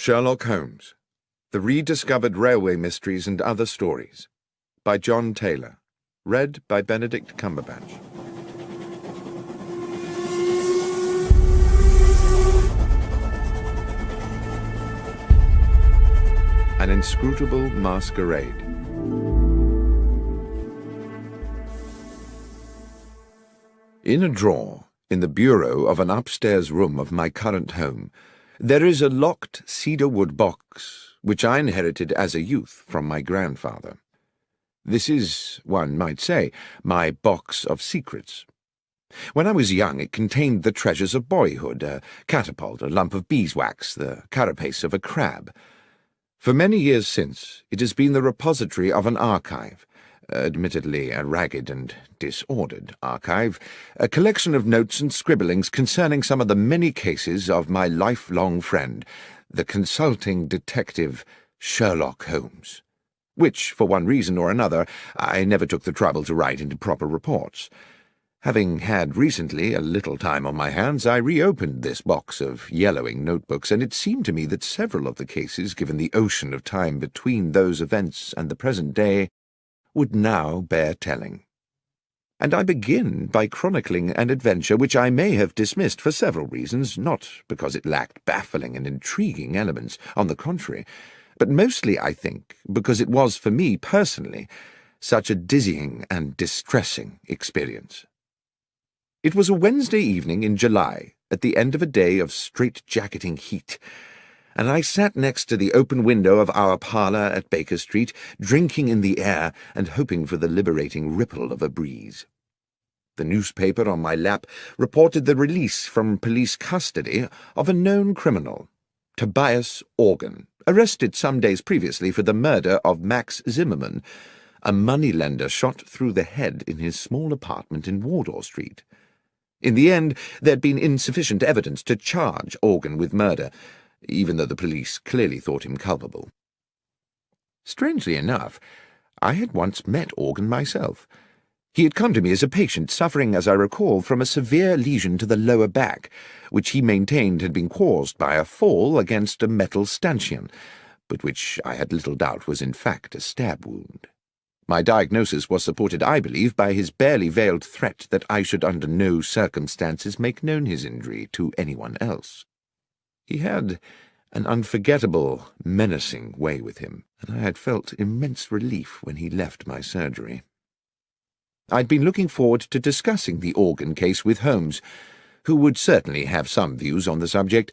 Sherlock Holmes The Rediscovered Railway Mysteries and Other Stories by John Taylor. Read by Benedict Cumberbatch. An Inscrutable Masquerade. In a drawer in the bureau of an upstairs room of my current home, there is a locked cedar wood box which I inherited as a youth from my grandfather. This is, one might say, my box of secrets. When I was young, it contained the treasures of boyhood, a catapult, a lump of beeswax, the carapace of a crab. For many years since, it has been the repository of an archive, admittedly a ragged and disordered archive, a collection of notes and scribblings concerning some of the many cases of my lifelong friend, the consulting detective Sherlock Holmes, which, for one reason or another, I never took the trouble to write into proper reports. Having had recently a little time on my hands, I reopened this box of yellowing notebooks, and it seemed to me that several of the cases, given the ocean of time between those events and the present day, would now bear telling. And I begin by chronicling an adventure which I may have dismissed for several reasons, not because it lacked baffling and intriguing elements, on the contrary, but mostly, I think, because it was for me personally such a dizzying and distressing experience. It was a Wednesday evening in July, at the end of a day of strait-jacketing heat, and I sat next to the open window of our parlour at Baker Street, drinking in the air and hoping for the liberating ripple of a breeze. The newspaper on my lap reported the release from police custody of a known criminal, Tobias Organ, arrested some days previously for the murder of Max Zimmerman, a moneylender shot through the head in his small apartment in Wardour Street. In the end, there had been insufficient evidence to charge Organ with murder, even though the police clearly thought him culpable. Strangely enough, I had once met Organ myself. He had come to me as a patient suffering, as I recall, from a severe lesion to the lower back, which he maintained had been caused by a fall against a metal stanchion, but which I had little doubt was in fact a stab wound. My diagnosis was supported, I believe, by his barely veiled threat that I should under no circumstances make known his injury to anyone else. He had an unforgettable, menacing way with him, and I had felt immense relief when he left my surgery. I'd been looking forward to discussing the organ case with Holmes, who would certainly have some views on the subject,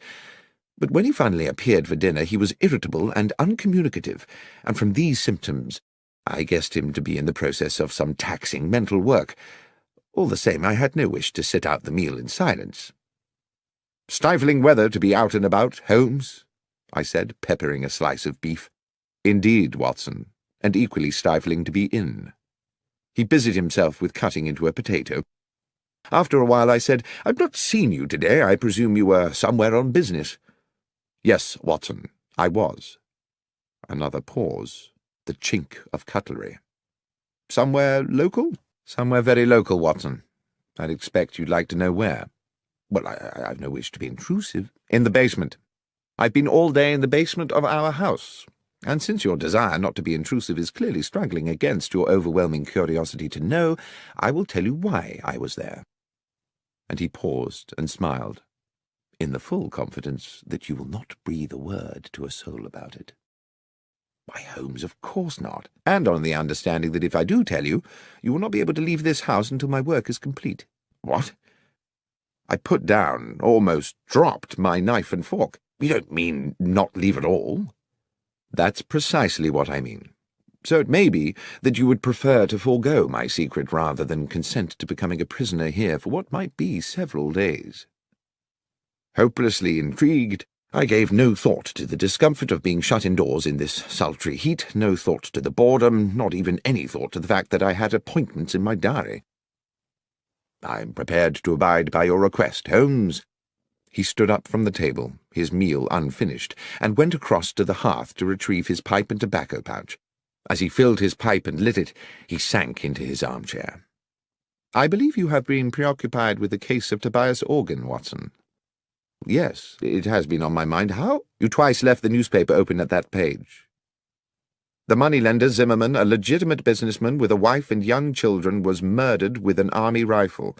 but when he finally appeared for dinner he was irritable and uncommunicative, and from these symptoms I guessed him to be in the process of some taxing mental work. All the same, I had no wish to sit out the meal in silence. Stifling weather to be out and about, Holmes, I said, peppering a slice of beef. Indeed, Watson, and equally stifling to be in. He busied himself with cutting into a potato. After a while I said, I've not seen you today. I presume you were somewhere on business. Yes, Watson, I was. Another pause, the chink of cutlery. Somewhere local? Somewhere very local, Watson. I'd expect you'd like to know where. Well, I, I've no wish to be intrusive. In the basement. I've been all day in the basement of our house, and since your desire not to be intrusive is clearly struggling against your overwhelming curiosity to know, I will tell you why I was there. And he paused and smiled, in the full confidence that you will not breathe a word to a soul about it. Why, Holmes, of course not, and on the understanding that if I do tell you, you will not be able to leave this house until my work is complete. What? I put down, almost dropped, my knife and fork. You don't mean not leave at all? That's precisely what I mean. So it may be that you would prefer to forego my secret rather than consent to becoming a prisoner here for what might be several days. Hopelessly intrigued, I gave no thought to the discomfort of being shut indoors in this sultry heat, no thought to the boredom, not even any thought to the fact that I had appointments in my diary. I am prepared to abide by your request, Holmes. He stood up from the table, his meal unfinished, and went across to the hearth to retrieve his pipe and tobacco pouch. As he filled his pipe and lit it, he sank into his armchair. I believe you have been preoccupied with the case of Tobias Organ, Watson. Yes, it has been on my mind. How? You twice left the newspaper open at that page. The moneylender Zimmerman, a legitimate businessman with a wife and young children, was murdered with an army rifle.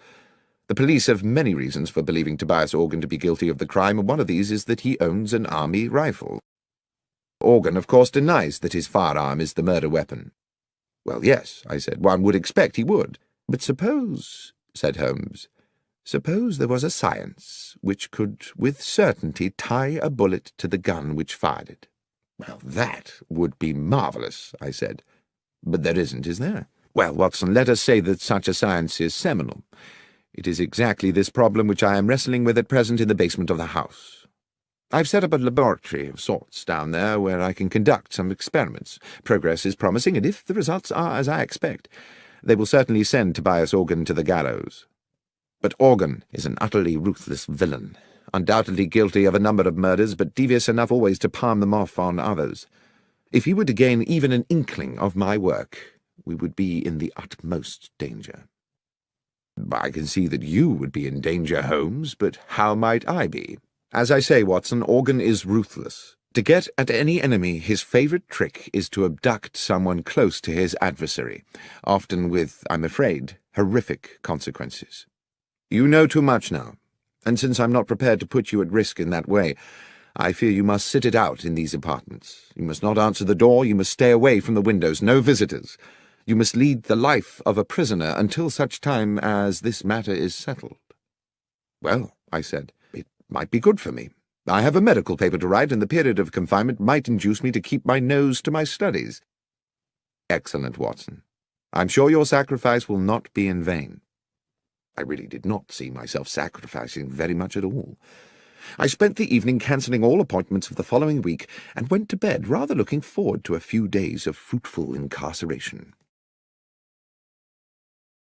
The police have many reasons for believing Tobias Organ to be guilty of the crime, and one of these is that he owns an army rifle. Organ, of course, denies that his firearm is the murder weapon. Well, yes, I said, one would expect he would. But suppose, said Holmes, suppose there was a science which could with certainty tie a bullet to the gun which fired it. Well, that would be marvellous, I said. But there isn't, is there? Well, Watson, let us say that such a science is seminal. It is exactly this problem which I am wrestling with at present in the basement of the house. I've set up a laboratory of sorts down there where I can conduct some experiments. Progress is promising, and if the results are as I expect, they will certainly send Tobias Organ to the gallows. But Organ is an utterly ruthless villain, undoubtedly guilty of a number of murders, but devious enough always to palm them off on others. If he were to gain even an inkling of my work, we would be in the utmost danger. I can see that you would be in danger, Holmes, but how might I be? As I say, Watson, Organ is ruthless. To get at any enemy, his favourite trick is to abduct someone close to his adversary, often with, I'm afraid, horrific consequences. You know too much now, and since I'm not prepared to put you at risk in that way, I fear you must sit it out in these apartments. You must not answer the door, you must stay away from the windows, no visitors. You must lead the life of a prisoner until such time as this matter is settled. Well, I said, it might be good for me. I have a medical paper to write, and the period of confinement might induce me to keep my nose to my studies. Excellent, Watson. I'm sure your sacrifice will not be in vain. I really did not see myself sacrificing very much at all. I spent the evening cancelling all appointments of the following week, and went to bed rather looking forward to a few days of fruitful incarceration.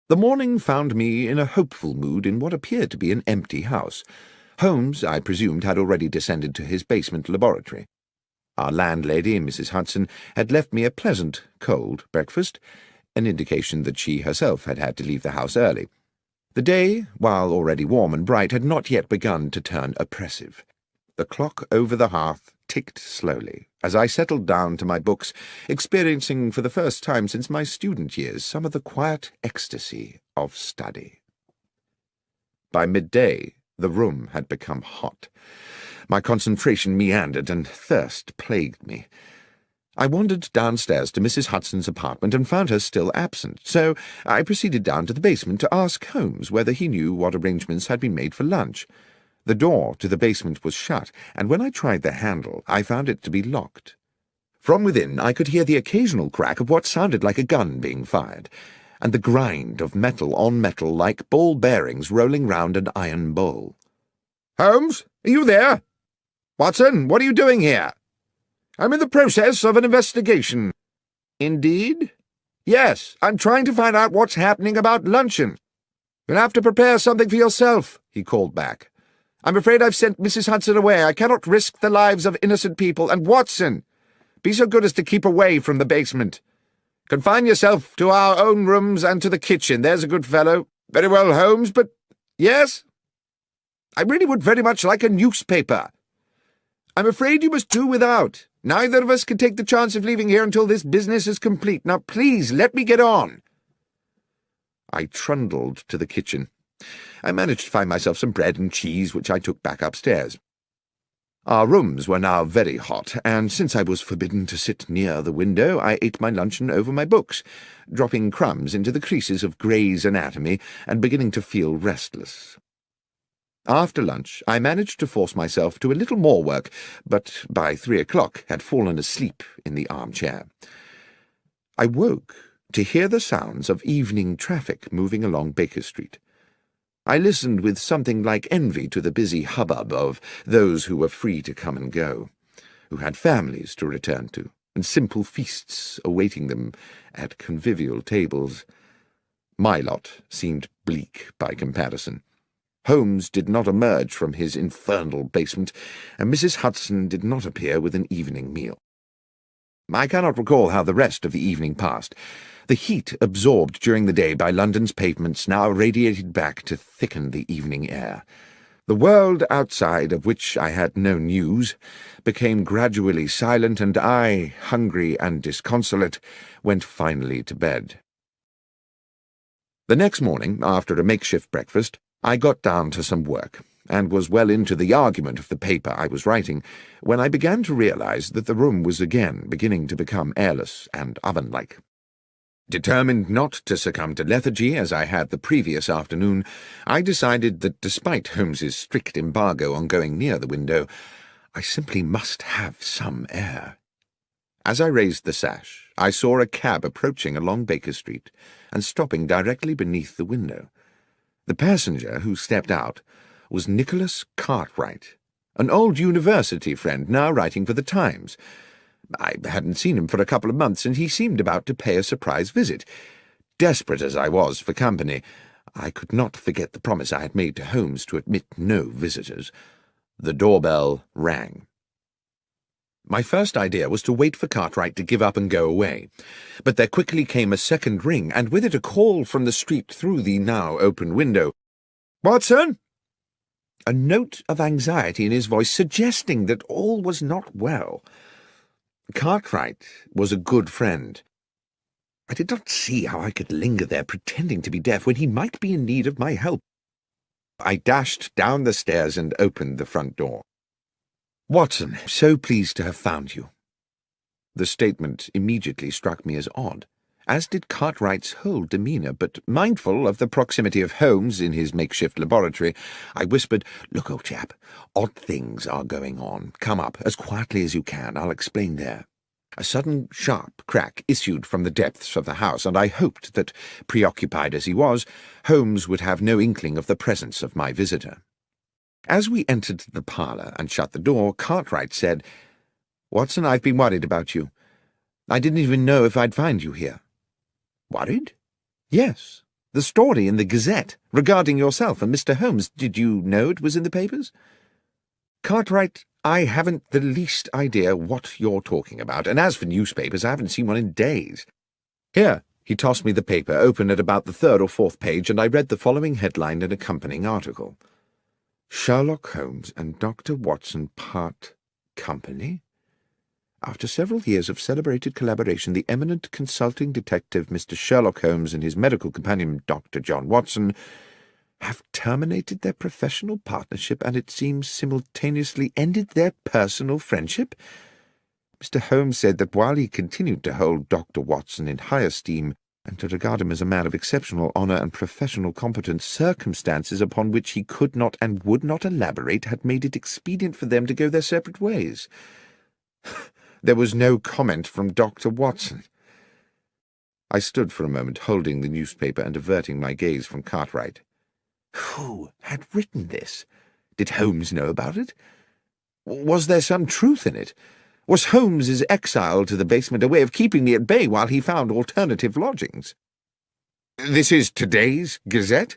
The morning found me in a hopeful mood in what appeared to be an empty house. Holmes, I presumed, had already descended to his basement laboratory. Our landlady, Mrs. Hudson, had left me a pleasant, cold breakfast, an indication that she herself had had to leave the house early. The day, while already warm and bright, had not yet begun to turn oppressive. The clock over the hearth ticked slowly as I settled down to my books, experiencing for the first time since my student years some of the quiet ecstasy of study. By midday, the room had become hot. My concentration meandered, and thirst plagued me. I wandered downstairs to Mrs. Hudson's apartment and found her still absent, so I proceeded down to the basement to ask Holmes whether he knew what arrangements had been made for lunch. The door to the basement was shut, and when I tried the handle, I found it to be locked. From within, I could hear the occasional crack of what sounded like a gun being fired, and the grind of metal on metal like ball bearings rolling round an iron bowl. Holmes, are you there? Watson, what are you doing here? I'm in the process of an investigation. Indeed? Yes, I'm trying to find out what's happening about luncheon. You'll have to prepare something for yourself, he called back. I'm afraid I've sent Mrs. Hudson away. I cannot risk the lives of innocent people. And Watson, be so good as to keep away from the basement. Confine yourself to our own rooms and to the kitchen. There's a good fellow. Very well, Holmes, but... Yes? I really would very much like a newspaper. I'm afraid you must do without. Neither of us can take the chance of leaving here until this business is complete. Now, please, let me get on. I trundled to the kitchen. I managed to find myself some bread and cheese, which I took back upstairs. Our rooms were now very hot, and since I was forbidden to sit near the window, I ate my luncheon over my books, dropping crumbs into the creases of Gray's Anatomy and beginning to feel restless. After lunch, I managed to force myself to a little more work, but by three o'clock had fallen asleep in the armchair. I woke to hear the sounds of evening traffic moving along Baker Street. I listened with something like envy to the busy hubbub of those who were free to come and go, who had families to return to, and simple feasts awaiting them at convivial tables. My lot seemed bleak by comparison. Holmes did not emerge from his infernal basement, and Mrs. Hudson did not appear with an evening meal. I cannot recall how the rest of the evening passed. The heat absorbed during the day by London's pavements now radiated back to thicken the evening air. The world outside, of which I had no news, became gradually silent, and I, hungry and disconsolate, went finally to bed. The next morning, after a makeshift breakfast, I got down to some work, and was well into the argument of the paper I was writing, when I began to realize that the room was again beginning to become airless and oven-like. Determined not to succumb to lethargy as I had the previous afternoon, I decided that despite Holmes's strict embargo on going near the window, I simply must have some air. As I raised the sash, I saw a cab approaching along Baker Street and stopping directly beneath the window. The passenger who stepped out was Nicholas Cartwright, an old university friend now writing for the Times, I hadn't seen him for a couple of months, and he seemed about to pay a surprise visit. Desperate as I was for company, I could not forget the promise I had made to Holmes to admit no visitors. The doorbell rang. My first idea was to wait for Cartwright to give up and go away, but there quickly came a second ring, and with it a call from the street through the now open window. Watson! A note of anxiety in his voice suggesting that all was not well. Cartwright was a good friend. I did not see how I could linger there pretending to be deaf when he might be in need of my help. I dashed down the stairs and opened the front door. Watson, so pleased to have found you. The statement immediately struck me as odd, as did Cartwright's whole demeanour, but mindful of the proximity of Holmes in his makeshift laboratory, I whispered, Look, old chap, odd things are going on. Come up, as quietly as you can. I'll explain there. A sudden sharp crack issued from the depths of the house, and I hoped that, preoccupied as he was, Holmes would have no inkling of the presence of my visitor. As we entered the parlour and shut the door, Cartwright said, Watson, I've been worried about you. I didn't even know if I'd find you here. Worried? Yes. The story in the Gazette regarding yourself and Mr. Holmes. Did you know it was in the papers? Cartwright, I haven't the least idea what you're talking about, and as for newspapers, I haven't seen one in days. Here, he tossed me the paper, open at about the third or fourth page, and I read the following headline and accompanying article. Sherlock Holmes and Dr. Watson part company? After several years of celebrated collaboration, the eminent consulting detective Mr. Sherlock Holmes and his medical companion Dr. John Watson have terminated their professional partnership and it seems simultaneously ended their personal friendship. Mr. Holmes said that while he continued to hold Dr. Watson in high esteem and to regard him as a man of exceptional honour and professional competence, circumstances upon which he could not and would not elaborate had made it expedient for them to go their separate ways. There was no comment from Dr. Watson. I stood for a moment, holding the newspaper and averting my gaze from Cartwright. Who had written this? Did Holmes know about it? Was there some truth in it? Was Holmes's exile to the basement a way of keeping me at bay while he found alternative lodgings? This is today's Gazette?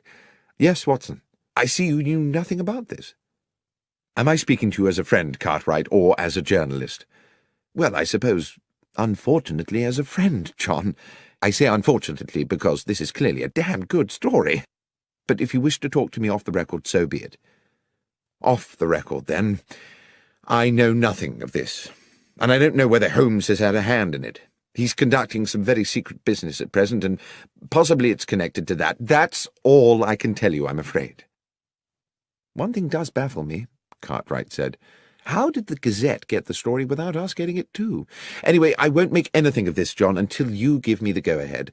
Yes, Watson. I see you knew nothing about this. Am I speaking to you as a friend, Cartwright, or as a journalist? Well, I suppose, unfortunately, as a friend, John. I say unfortunately because this is clearly a damn good story. But if you wish to talk to me off the record, so be it. Off the record, then. I know nothing of this, and I don't know whether Holmes has had a hand in it. He's conducting some very secret business at present, and possibly it's connected to that. That's all I can tell you, I'm afraid. One thing does baffle me, Cartwright said. How did the Gazette get the story without us getting it too? Anyway, I won't make anything of this, John, until you give me the go-ahead.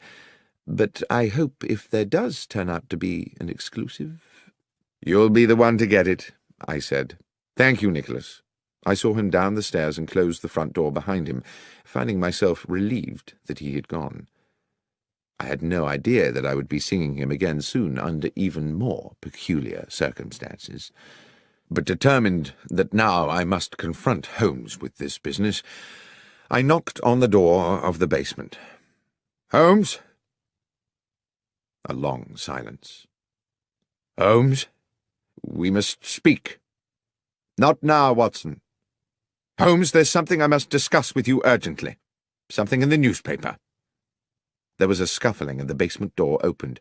But I hope if there does turn out to be an exclusive... You'll be the one to get it, I said. Thank you, Nicholas. I saw him down the stairs and close the front door behind him, finding myself relieved that he had gone. I had no idea that I would be singing him again soon under even more peculiar circumstances but determined that now I must confront Holmes with this business, I knocked on the door of the basement. Holmes? A long silence. Holmes? We must speak. Not now, Watson. Holmes, there's something I must discuss with you urgently. Something in the newspaper. There was a scuffling and the basement door opened.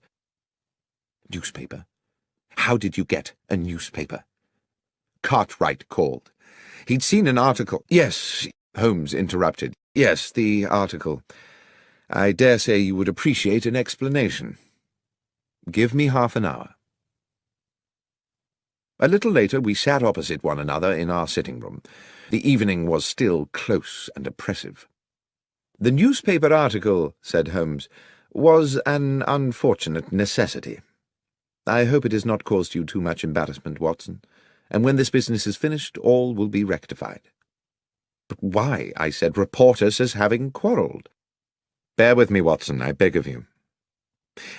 Newspaper? How did you get a newspaper? Cartwright called. He'd seen an article. Yes, Holmes interrupted. Yes, the article. I dare say you would appreciate an explanation. Give me half an hour. A little later we sat opposite one another in our sitting room. The evening was still close and oppressive. The newspaper article, said Holmes, was an unfortunate necessity. I hope it has not caused you too much embarrassment, Watson, and when this business is finished, all will be rectified. But why, I said, report us as having quarrelled? Bear with me, Watson, I beg of you.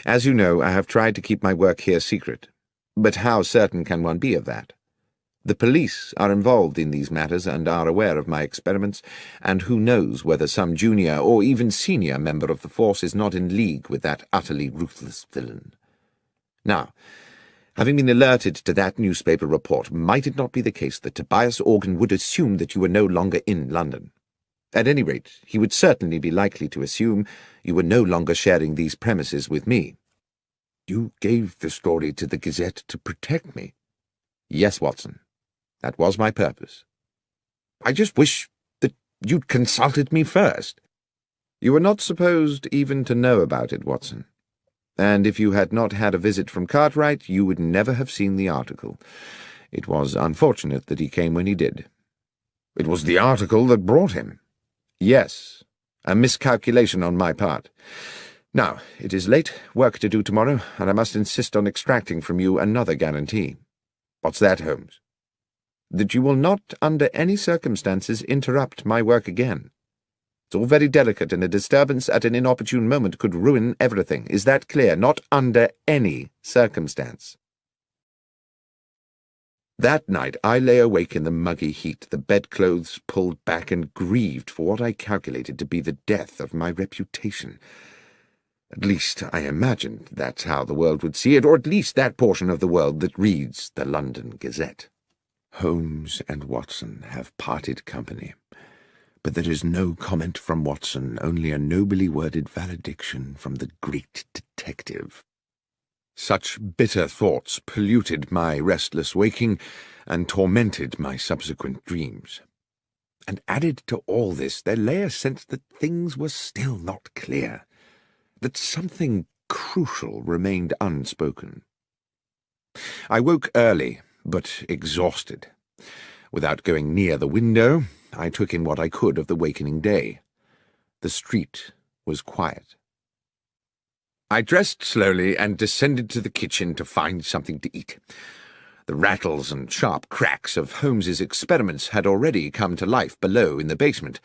As you know, I have tried to keep my work here secret, but how certain can one be of that? The police are involved in these matters and are aware of my experiments, and who knows whether some junior or even senior member of the force is not in league with that utterly ruthless villain. Now, having been alerted to that newspaper report, might it not be the case that Tobias Organ would assume that you were no longer in London? At any rate, he would certainly be likely to assume you were no longer sharing these premises with me. You gave the story to the Gazette to protect me. Yes, Watson. That was my purpose. I just wish that you'd consulted me first. You were not supposed even to know about it, Watson. And if you had not had a visit from Cartwright, you would never have seen the article. It was unfortunate that he came when he did. It was the article that brought him. Yes, a miscalculation on my part. Now, it is late, work to do tomorrow, and I must insist on extracting from you another guarantee. What's that, Holmes? That you will not, under any circumstances, interrupt my work again. It's all very delicate, and a disturbance at an inopportune moment could ruin everything. Is that clear? Not under any circumstance. That night I lay awake in the muggy heat, the bedclothes pulled back, and grieved for what I calculated to be the death of my reputation. At least, I imagined that's how the world would see it, or at least that portion of the world that reads the London Gazette. Holmes and Watson have parted company, but there is no comment from Watson, only a nobly worded valediction from the great detective. Such bitter thoughts polluted my restless waking and tormented my subsequent dreams. And added to all this, there lay a sense that things were still not clear that something crucial remained unspoken. I woke early, but exhausted. Without going near the window, I took in what I could of the wakening day. The street was quiet. I dressed slowly and descended to the kitchen to find something to eat. The rattles and sharp cracks of Holmes's experiments had already come to life below in the basement,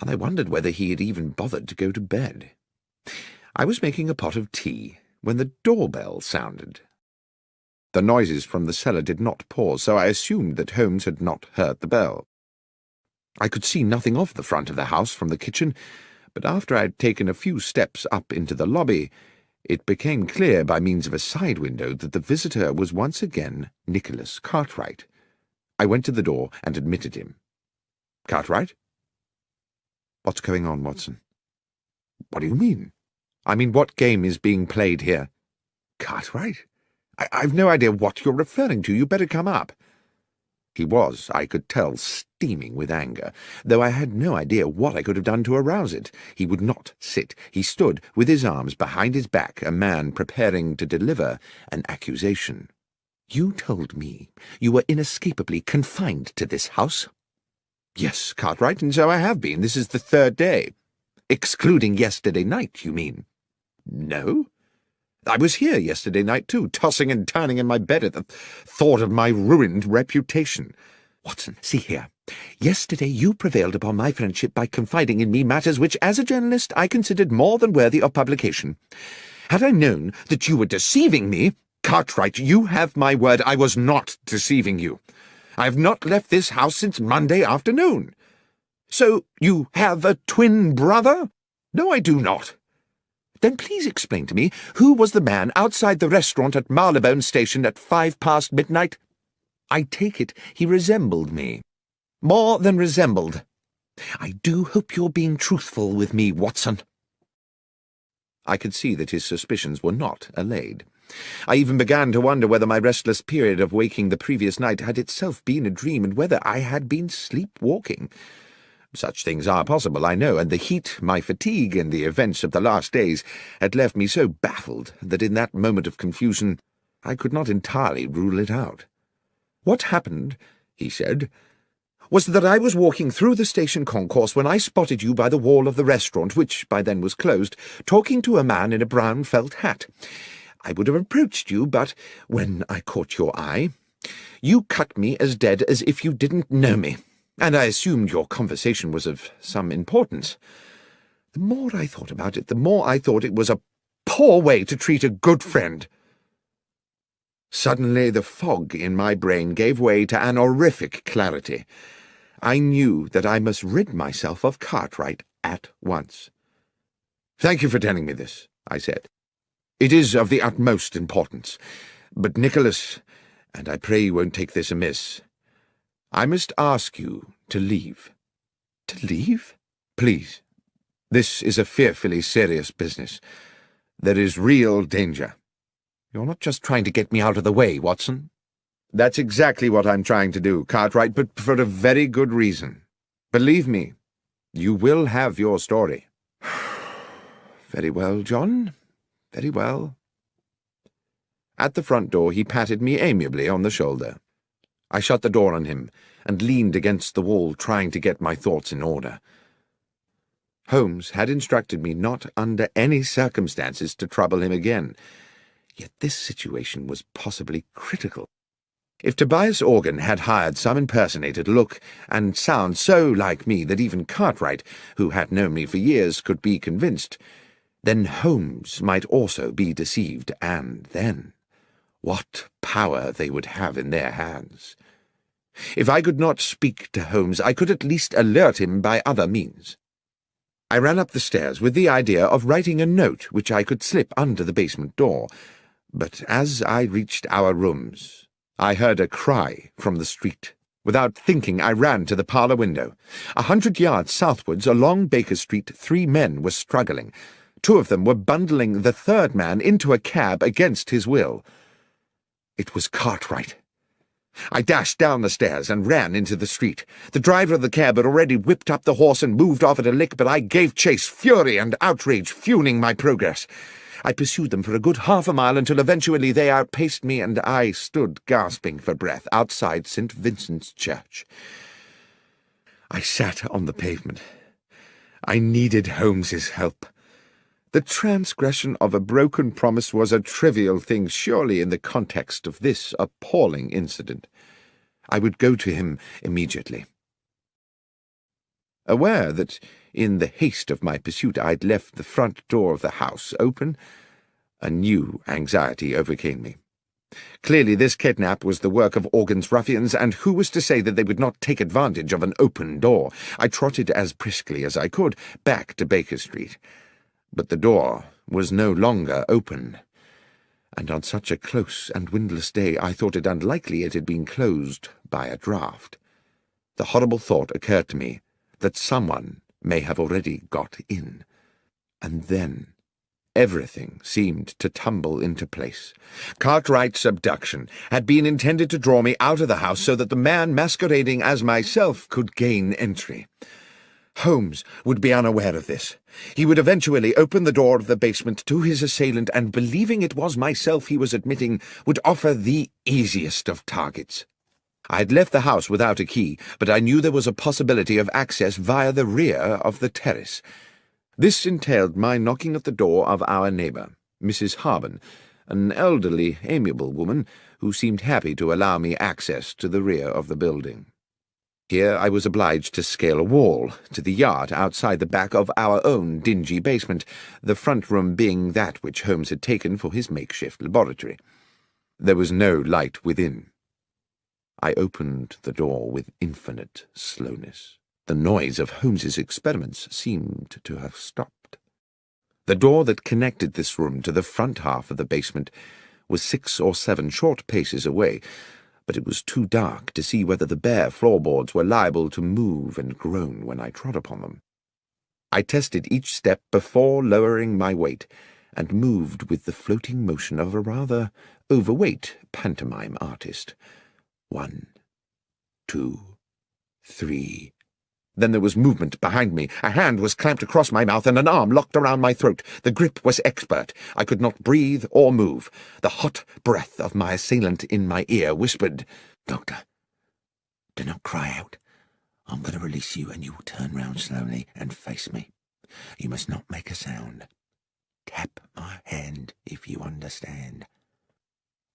and I wondered whether he had even bothered to go to bed. I was making a pot of tea when the doorbell sounded. The noises from the cellar did not pause, so I assumed that Holmes had not heard the bell. I could see nothing of the front of the house from the kitchen, but after I had taken a few steps up into the lobby, it became clear by means of a side window that the visitor was once again Nicholas Cartwright. I went to the door and admitted him. Cartwright? What's going on, Watson? What do you mean? I mean, what game is being played here? Cartwright? I I've no idea what you're referring to. You better come up. He was, I could tell, steaming with anger, though I had no idea what I could have done to arouse it. He would not sit. He stood, with his arms behind his back, a man preparing to deliver an accusation. You told me you were inescapably confined to this house. Yes, Cartwright, and so I have been. This is the third day. Excluding yesterday night, you mean? No. I was here yesterday night, too, tossing and turning in my bed at the thought of my ruined reputation. Watson, see here. Yesterday you prevailed upon my friendship by confiding in me matters which, as a journalist, I considered more than worthy of publication. Had I known that you were deceiving me, Cartwright, you have my word I was not deceiving you. I have not left this house since Monday afternoon. So you have a twin brother? No, I do not. Then please explain to me who was the man outside the restaurant at Marylebone Station at five past midnight? I take it he resembled me. More than resembled. I do hope you're being truthful with me, Watson. I could see that his suspicions were not allayed. I even began to wonder whether my restless period of waking the previous night had itself been a dream, and whether I had been sleepwalking. Such things are possible, I know, and the heat, my fatigue, and the events of the last days had left me so baffled that in that moment of confusion I could not entirely rule it out. What happened, he said, was that I was walking through the station concourse when I spotted you by the wall of the restaurant, which by then was closed, talking to a man in a brown felt hat. I would have approached you, but when I caught your eye, you cut me as dead as if you didn't know me, and I assumed your conversation was of some importance. The more I thought about it, the more I thought it was a poor way to treat a good friend. Suddenly the fog in my brain gave way to an horrific clarity. I knew that I must rid myself of Cartwright at once. Thank you for telling me this, I said. It is of the utmost importance. But, Nicholas, and I pray you won't take this amiss, I must ask you to leave. To leave? Please. This is a fearfully serious business. There is real danger. You're not just trying to get me out of the way, Watson. That's exactly what I'm trying to do, Cartwright, but for a very good reason. Believe me, you will have your story. very well, John. Very well. At the front door he patted me amiably on the shoulder. I shut the door on him and leaned against the wall, trying to get my thoughts in order. Holmes had instructed me not under any circumstances to trouble him again, Yet this situation was possibly critical. If Tobias Organ had hired some impersonator to look and sound so like me that even Cartwright, who had known me for years, could be convinced, then Holmes might also be deceived, and then what power they would have in their hands. If I could not speak to Holmes, I could at least alert him by other means. I ran up the stairs with the idea of writing a note which I could slip under the basement door, but as I reached our rooms, I heard a cry from the street. Without thinking, I ran to the parlour window. A hundred yards southwards along Baker Street, three men were struggling. Two of them were bundling the third man into a cab against his will. It was Cartwright. I dashed down the stairs and ran into the street. The driver of the cab had already whipped up the horse and moved off at a lick, but I gave chase, fury and outrage fueling my progress. I pursued them for a good half a mile until eventually they outpaced me and I stood gasping for breath outside St. Vincent's Church. I sat on the pavement. I needed Holmes's help. The transgression of a broken promise was a trivial thing, surely, in the context of this appalling incident. I would go to him immediately. Aware that in the haste of my pursuit, I'd left the front door of the house open. A new anxiety overcame me. Clearly this kidnap was the work of Organ's ruffians, and who was to say that they would not take advantage of an open door? I trotted as briskly as I could back to Baker Street. But the door was no longer open, and on such a close and windless day I thought it unlikely it had been closed by a draught. The horrible thought occurred to me that someone may have already got in. And then everything seemed to tumble into place. Cartwright's abduction had been intended to draw me out of the house so that the man masquerading as myself could gain entry. Holmes would be unaware of this. He would eventually open the door of the basement to his assailant and, believing it was myself he was admitting, would offer the easiest of targets. I had left the house without a key, but I knew there was a possibility of access via the rear of the terrace. This entailed my knocking at the door of our neighbour, Mrs. Harben, an elderly, amiable woman who seemed happy to allow me access to the rear of the building. Here I was obliged to scale a wall to the yard outside the back of our own dingy basement, the front room being that which Holmes had taken for his makeshift laboratory. There was no light within. I opened the door with infinite slowness. The noise of Holmes's experiments seemed to have stopped. The door that connected this room to the front half of the basement was six or seven short paces away, but it was too dark to see whether the bare floorboards were liable to move and groan when I trod upon them. I tested each step before lowering my weight, and moved with the floating motion of a rather overweight pantomime artist. One, two, three. Then there was movement behind me. A hand was clamped across my mouth and an arm locked around my throat. The grip was expert. I could not breathe or move. The hot breath of my assailant in my ear whispered, Doctor, do not cry out. I'm going to release you and you will turn round slowly and face me. You must not make a sound. Tap my hand if you understand.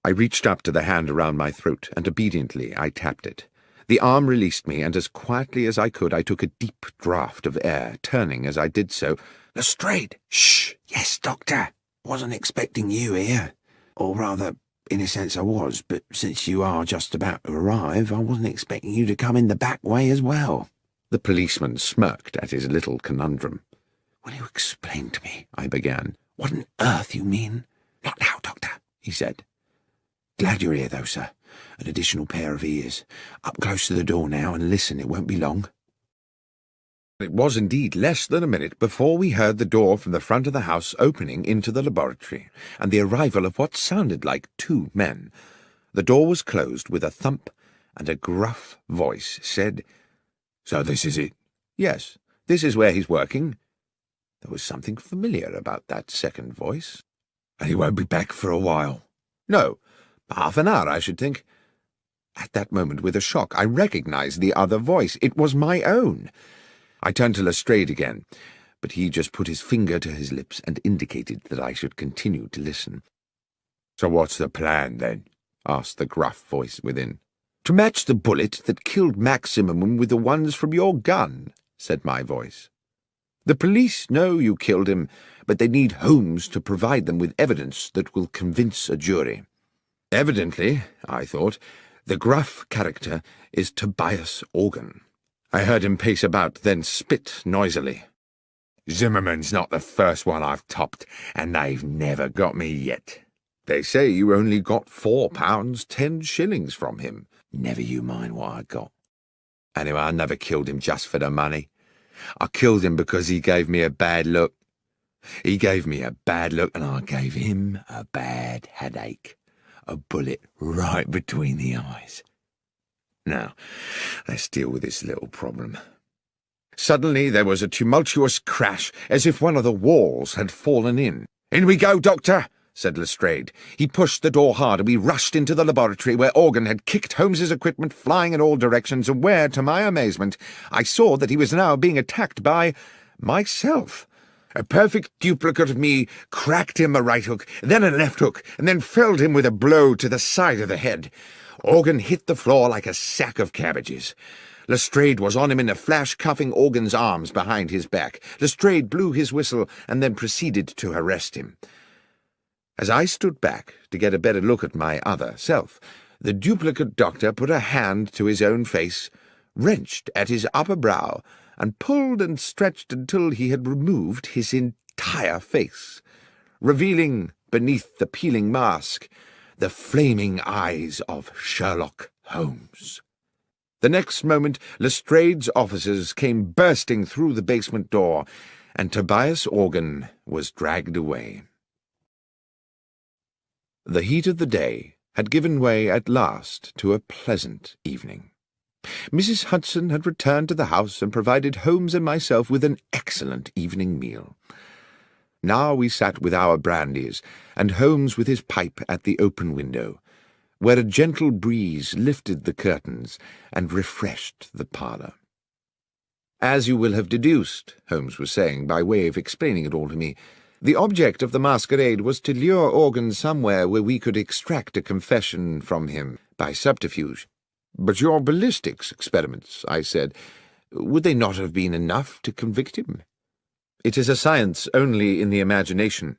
I reached up to the hand around my throat, and obediently I tapped it. The arm released me, and as quietly as I could I took a deep draught of air, turning as I did so. Lestrade! Shh! Yes, Doctor. Wasn't expecting you here. Or rather, in a sense I was, but since you are just about to arrive, I wasn't expecting you to come in the back way as well. The policeman smirked at his little conundrum. Will you explain to me, I began, what on earth you mean? Not now, Doctor, he said. Glad you're here, though, sir. An additional pair of ears. Up close to the door now and listen, it won't be long. It was indeed less than a minute before we heard the door from the front of the house opening into the laboratory, and the arrival of what sounded like two men. The door was closed with a thump, and a gruff voice said, So this is it? Yes, this is where he's working. There was something familiar about that second voice. And he won't be back for a while? No, half an hour, I should think. At that moment, with a shock, I recognized the other voice. It was my own. I turned to Lestrade again, but he just put his finger to his lips and indicated that I should continue to listen. So what's the plan, then? asked the gruff voice within. To match the bullet that killed Maximum with the ones from your gun, said my voice. The police know you killed him, but they need Holmes to provide them with evidence that will convince a jury. Evidently, I thought, the gruff character is Tobias Organ. I heard him pace about, then spit noisily. Zimmerman's not the first one I've topped, and they've never got me yet. They say you only got four pounds ten shillings from him. Never you mind what I got. Anyway, I never killed him just for the money. I killed him because he gave me a bad look. He gave me a bad look, and I gave him a bad headache. A bullet right between the eyes. Now, let's deal with this little problem. Suddenly there was a tumultuous crash, as if one of the walls had fallen in. In we go, Doctor, said Lestrade. He pushed the door hard, and we rushed into the laboratory, where Organ had kicked Holmes's equipment flying in all directions, and where, to my amazement, I saw that he was now being attacked by myself. A perfect duplicate of me cracked him a right hook, then a left hook, and then felled him with a blow to the side of the head. Organ hit the floor like a sack of cabbages. Lestrade was on him in a flash, cuffing Organ's arms behind his back. Lestrade blew his whistle and then proceeded to arrest him. As I stood back to get a better look at my other self, the duplicate doctor put a hand to his own face, wrenched at his upper brow, and pulled and stretched until he had removed his entire face, revealing beneath the peeling mask the flaming eyes of Sherlock Holmes. The next moment, Lestrade's officers came bursting through the basement door, and Tobias Organ was dragged away. The heat of the day had given way at last to a pleasant evening. Mrs. Hudson had returned to the house and provided Holmes and myself with an excellent evening meal. Now we sat with our brandies, and Holmes with his pipe at the open window, where a gentle breeze lifted the curtains and refreshed the parlour. As you will have deduced, Holmes was saying, by way of explaining it all to me, the object of the masquerade was to lure Organ somewhere where we could extract a confession from him by subterfuge. But your ballistics experiments, I said, would they not have been enough to convict him? It is a science only in the imagination,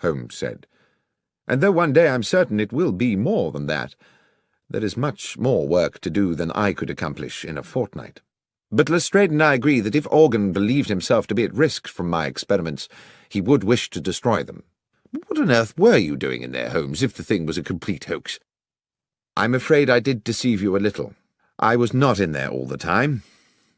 Holmes said. And though one day I'm certain it will be more than that, there is much more work to do than I could accomplish in a fortnight. But Lestrade and I agree that if Organ believed himself to be at risk from my experiments, he would wish to destroy them. What on earth were you doing in there, Holmes, if the thing was a complete hoax? I'm afraid I did deceive you a little. I was not in there all the time.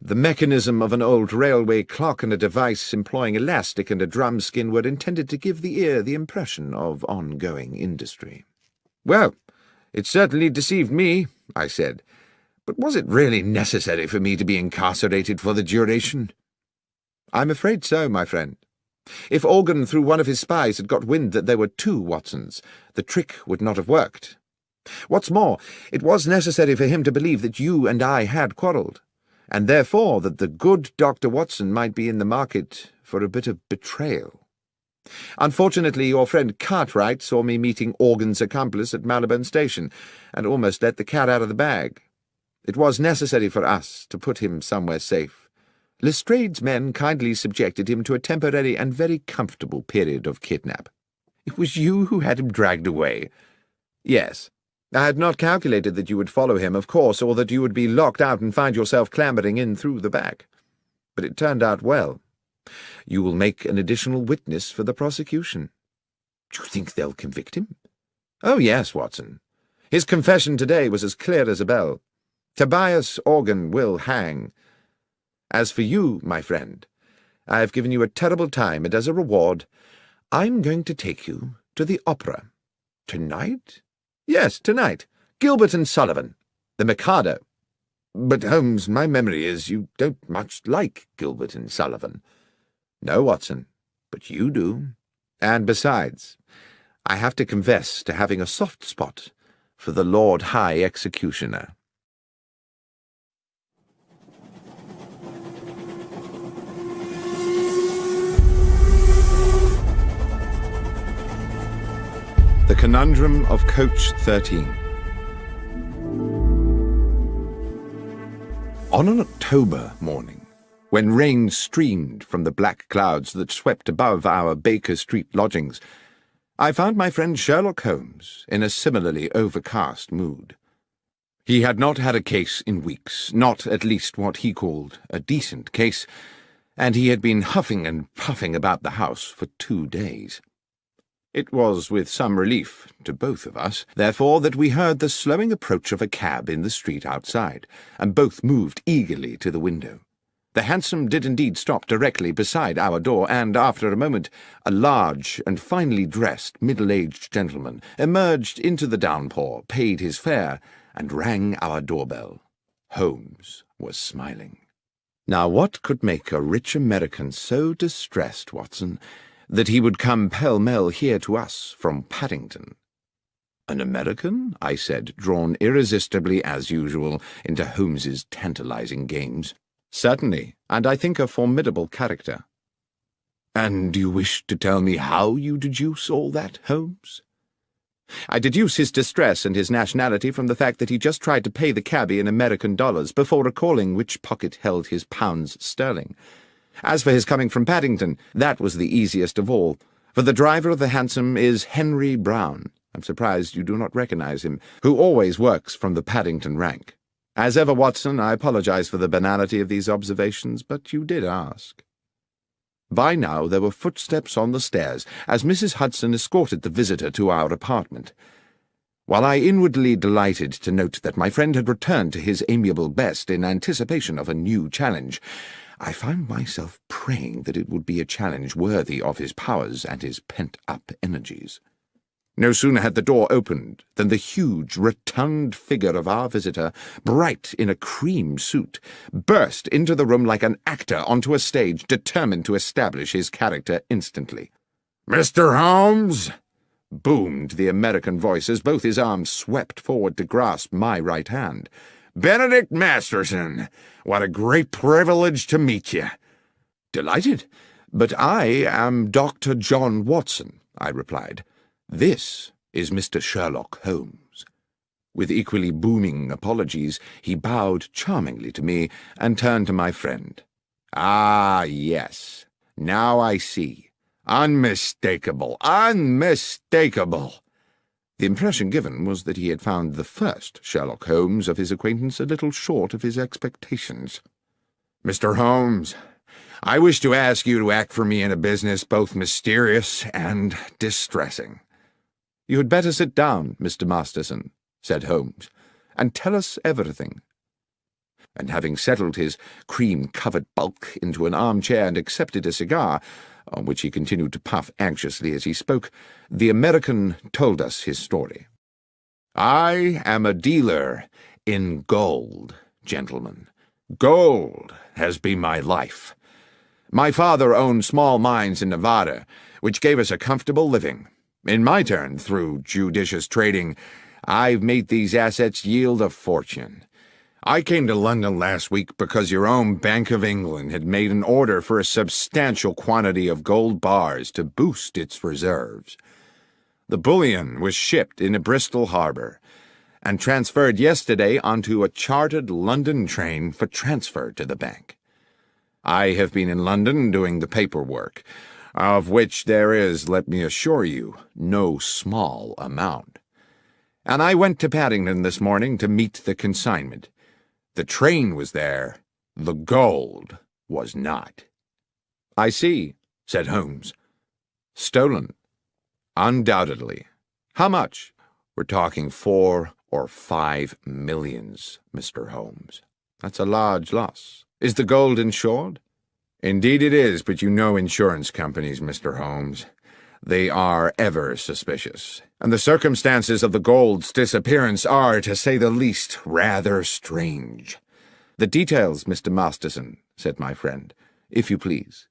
the mechanism of an old railway clock and a device employing elastic and a drum skin were intended to give the ear the impression of ongoing industry. Well, it certainly deceived me, I said. But was it really necessary for me to be incarcerated for the duration? I'm afraid so, my friend. If Organ, through one of his spies, had got wind that there were two Watsons, the trick would not have worked. What's more, it was necessary for him to believe that you and I had quarrelled, and therefore that the good Dr. Watson might be in the market for a bit of betrayal. Unfortunately, your friend Cartwright saw me meeting Organ's accomplice at Marylebone Station, and almost let the cat out of the bag. It was necessary for us to put him somewhere safe. Lestrade's men kindly subjected him to a temporary and very comfortable period of kidnap. It was you who had him dragged away. Yes, I had not calculated that you would follow him, of course, or that you would be locked out and find yourself clambering in through the back. But it turned out well. You will make an additional witness for the prosecution. Do you think they'll convict him? Oh, yes, Watson. His confession today was as clear as a bell. Tobias Organ will hang. As for you, my friend, I have given you a terrible time, and as a reward, I'm going to take you to the opera. Tonight? Yes, tonight. Gilbert and Sullivan. The Mikado. But, Holmes, my memory is you don't much like Gilbert and Sullivan. No, Watson, but you do. And besides, I have to confess to having a soft spot for the Lord High Executioner. The Conundrum of Coach 13 On an October morning, when rain streamed from the black clouds that swept above our Baker Street lodgings, I found my friend Sherlock Holmes in a similarly overcast mood. He had not had a case in weeks, not at least what he called a decent case, and he had been huffing and puffing about the house for two days. It was with some relief to both of us, therefore, that we heard the slowing approach of a cab in the street outside, and both moved eagerly to the window. The hansom did indeed stop directly beside our door, and after a moment a large and finely dressed middle-aged gentleman emerged into the downpour, paid his fare, and rang our doorbell. Holmes was smiling. Now what could make a rich American so distressed, Watson, that he would come pell-mell here to us from Paddington. An American? I said, drawn irresistibly, as usual, into Holmes's tantalizing games. Certainly, and I think a formidable character. And you wish to tell me how you deduce all that, Holmes? I deduce his distress and his nationality from the fact that he just tried to pay the cabby in American dollars before recalling which pocket held his pounds sterling. As for his coming from Paddington, that was the easiest of all, for the driver of the hansom is Henry Brown. I'm surprised you do not recognize him, who always works from the Paddington rank. As ever, Watson, I apologize for the banality of these observations, but you did ask. By now there were footsteps on the stairs as Mrs. Hudson escorted the visitor to our apartment. While I inwardly delighted to note that my friend had returned to his amiable best in anticipation of a new challenge, I found myself praying that it would be a challenge worthy of his powers and his pent-up energies. No sooner had the door opened than the huge, rotund figure of our visitor, bright in a cream suit, burst into the room like an actor onto a stage determined to establish his character instantly. Mr. Holmes! boomed the American voice as both his arms swept forward to grasp my right hand. Benedict Masterson, what a great privilege to meet you. Delighted, but I am Dr. John Watson, I replied. This is Mr. Sherlock Holmes. With equally booming apologies, he bowed charmingly to me and turned to my friend. Ah, yes. Now I see. Unmistakable, unmistakable. The impression given was that he had found the first Sherlock Holmes of his acquaintance a little short of his expectations. Mr. Holmes, I wish to ask you to act for me in a business both mysterious and distressing. You had better sit down, Mr. Masterson, said Holmes, and tell us everything. and having settled his cream-covered bulk into an armchair and accepted a cigar, on which he continued to puff anxiously as he spoke, the American told us his story. I am a dealer in gold, gentlemen. Gold has been my life. My father owned small mines in Nevada, which gave us a comfortable living. In my turn, through judicious trading, I've made these assets yield a fortune. I came to London last week because your own Bank of England had made an order for a substantial quantity of gold bars to boost its reserves. The bullion was shipped into Bristol Harbour and transferred yesterday onto a chartered London train for transfer to the bank. I have been in London doing the paperwork, of which there is, let me assure you, no small amount. And I went to Paddington this morning to meet the consignment. The train was there, the gold was not. I see, said Holmes. Stolen. Undoubtedly. How much? We're talking four or five millions, Mr. Holmes. That's a large loss. Is the gold insured? Indeed it is, but you know insurance companies, Mr. Holmes. They are ever suspicious, and the circumstances of the gold's disappearance are, to say the least, rather strange. The details, Mr. Masterson, said my friend, if you please.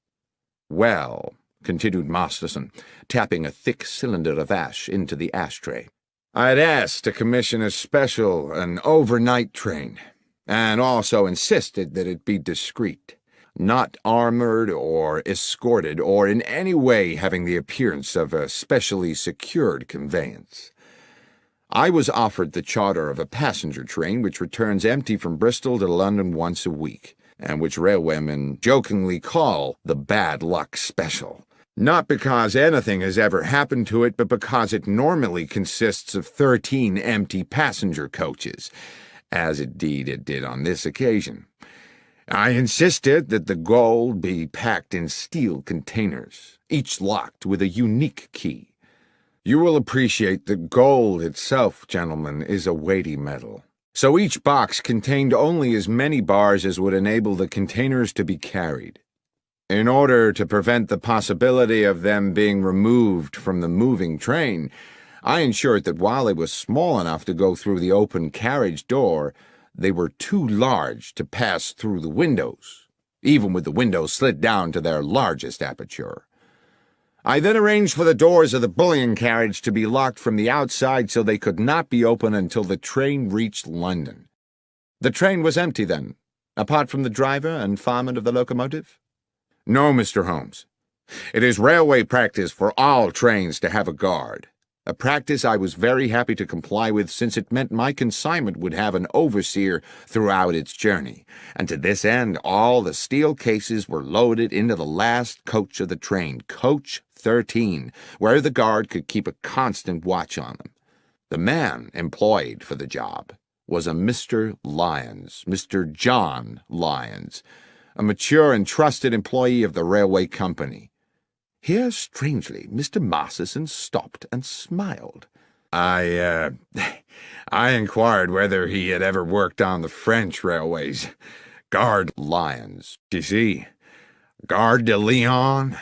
Well, continued Masterson, tapping a thick cylinder of ash into the ashtray, I'd asked to commission a special, an overnight train, and also insisted that it be discreet not armored or escorted or in any way having the appearance of a specially secured conveyance. I was offered the charter of a passenger train which returns empty from Bristol to London once a week, and which railwaymen jokingly call the bad luck special. Not because anything has ever happened to it, but because it normally consists of thirteen empty passenger coaches, as indeed it did on this occasion. I insisted that the gold be packed in steel containers, each locked with a unique key. You will appreciate that gold itself, gentlemen, is a weighty metal. So each box contained only as many bars as would enable the containers to be carried. In order to prevent the possibility of them being removed from the moving train, I ensured that while they were small enough to go through the open carriage door, they were too large to pass through the windows, even with the windows slit down to their largest aperture. I then arranged for the doors of the bullion carriage to be locked from the outside so they could not be opened until the train reached London. The train was empty then, apart from the driver and fireman of the locomotive? No, Mr. Holmes. It is railway practice for all trains to have a guard a practice I was very happy to comply with since it meant my consignment would have an overseer throughout its journey, and to this end all the steel cases were loaded into the last coach of the train, coach 13, where the guard could keep a constant watch on them. The man employed for the job was a Mr. Lyons, Mr. John Lyons, a mature and trusted employee of the railway company. Here, strangely, Mr. Masterson stopped and smiled. I, uh, I inquired whether he had ever worked on the French railways. Guard Lyons, you see. Gare de Lyon?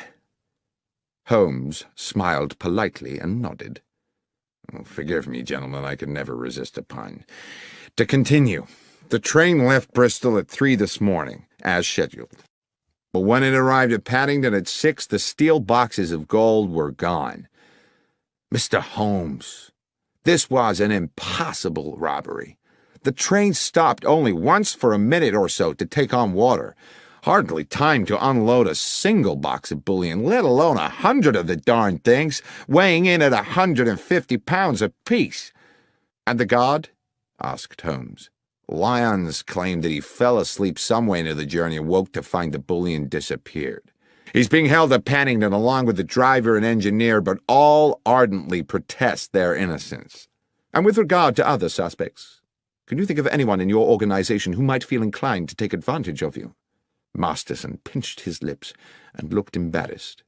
Holmes smiled politely and nodded. Oh, forgive me, gentlemen, I could never resist a pun. To continue, the train left Bristol at three this morning, as scheduled but when it arrived at Paddington at six, the steel boxes of gold were gone. Mr. Holmes, this was an impossible robbery. The train stopped only once for a minute or so to take on water. Hardly time to unload a single box of bullion, let alone a hundred of the darned things, weighing in at a hundred and fifty pounds apiece. And the guard? asked Holmes. Lyons claimed that he fell asleep somewhere into the journey and woke to find the bullion disappeared. He's being held at Paddington along with the driver and engineer, but all ardently protest their innocence. And with regard to other suspects, can you think of anyone in your organization who might feel inclined to take advantage of you? Masterson pinched his lips and looked embarrassed.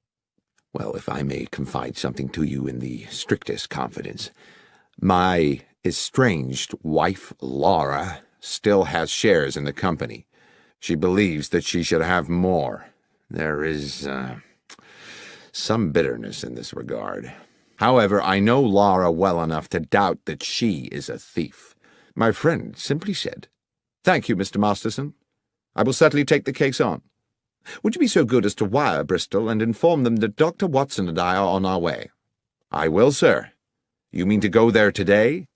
Well, if I may confide something to you in the strictest confidence, my estranged wife, Laura, still has shares in the company. She believes that she should have more. There is uh, some bitterness in this regard. However, I know Laura well enough to doubt that she is a thief. My friend simply said, Thank you, Mr. Masterson. I will certainly take the case on. Would you be so good as to wire Bristol and inform them that Dr. Watson and I are on our way? I will, sir. You mean to go there today?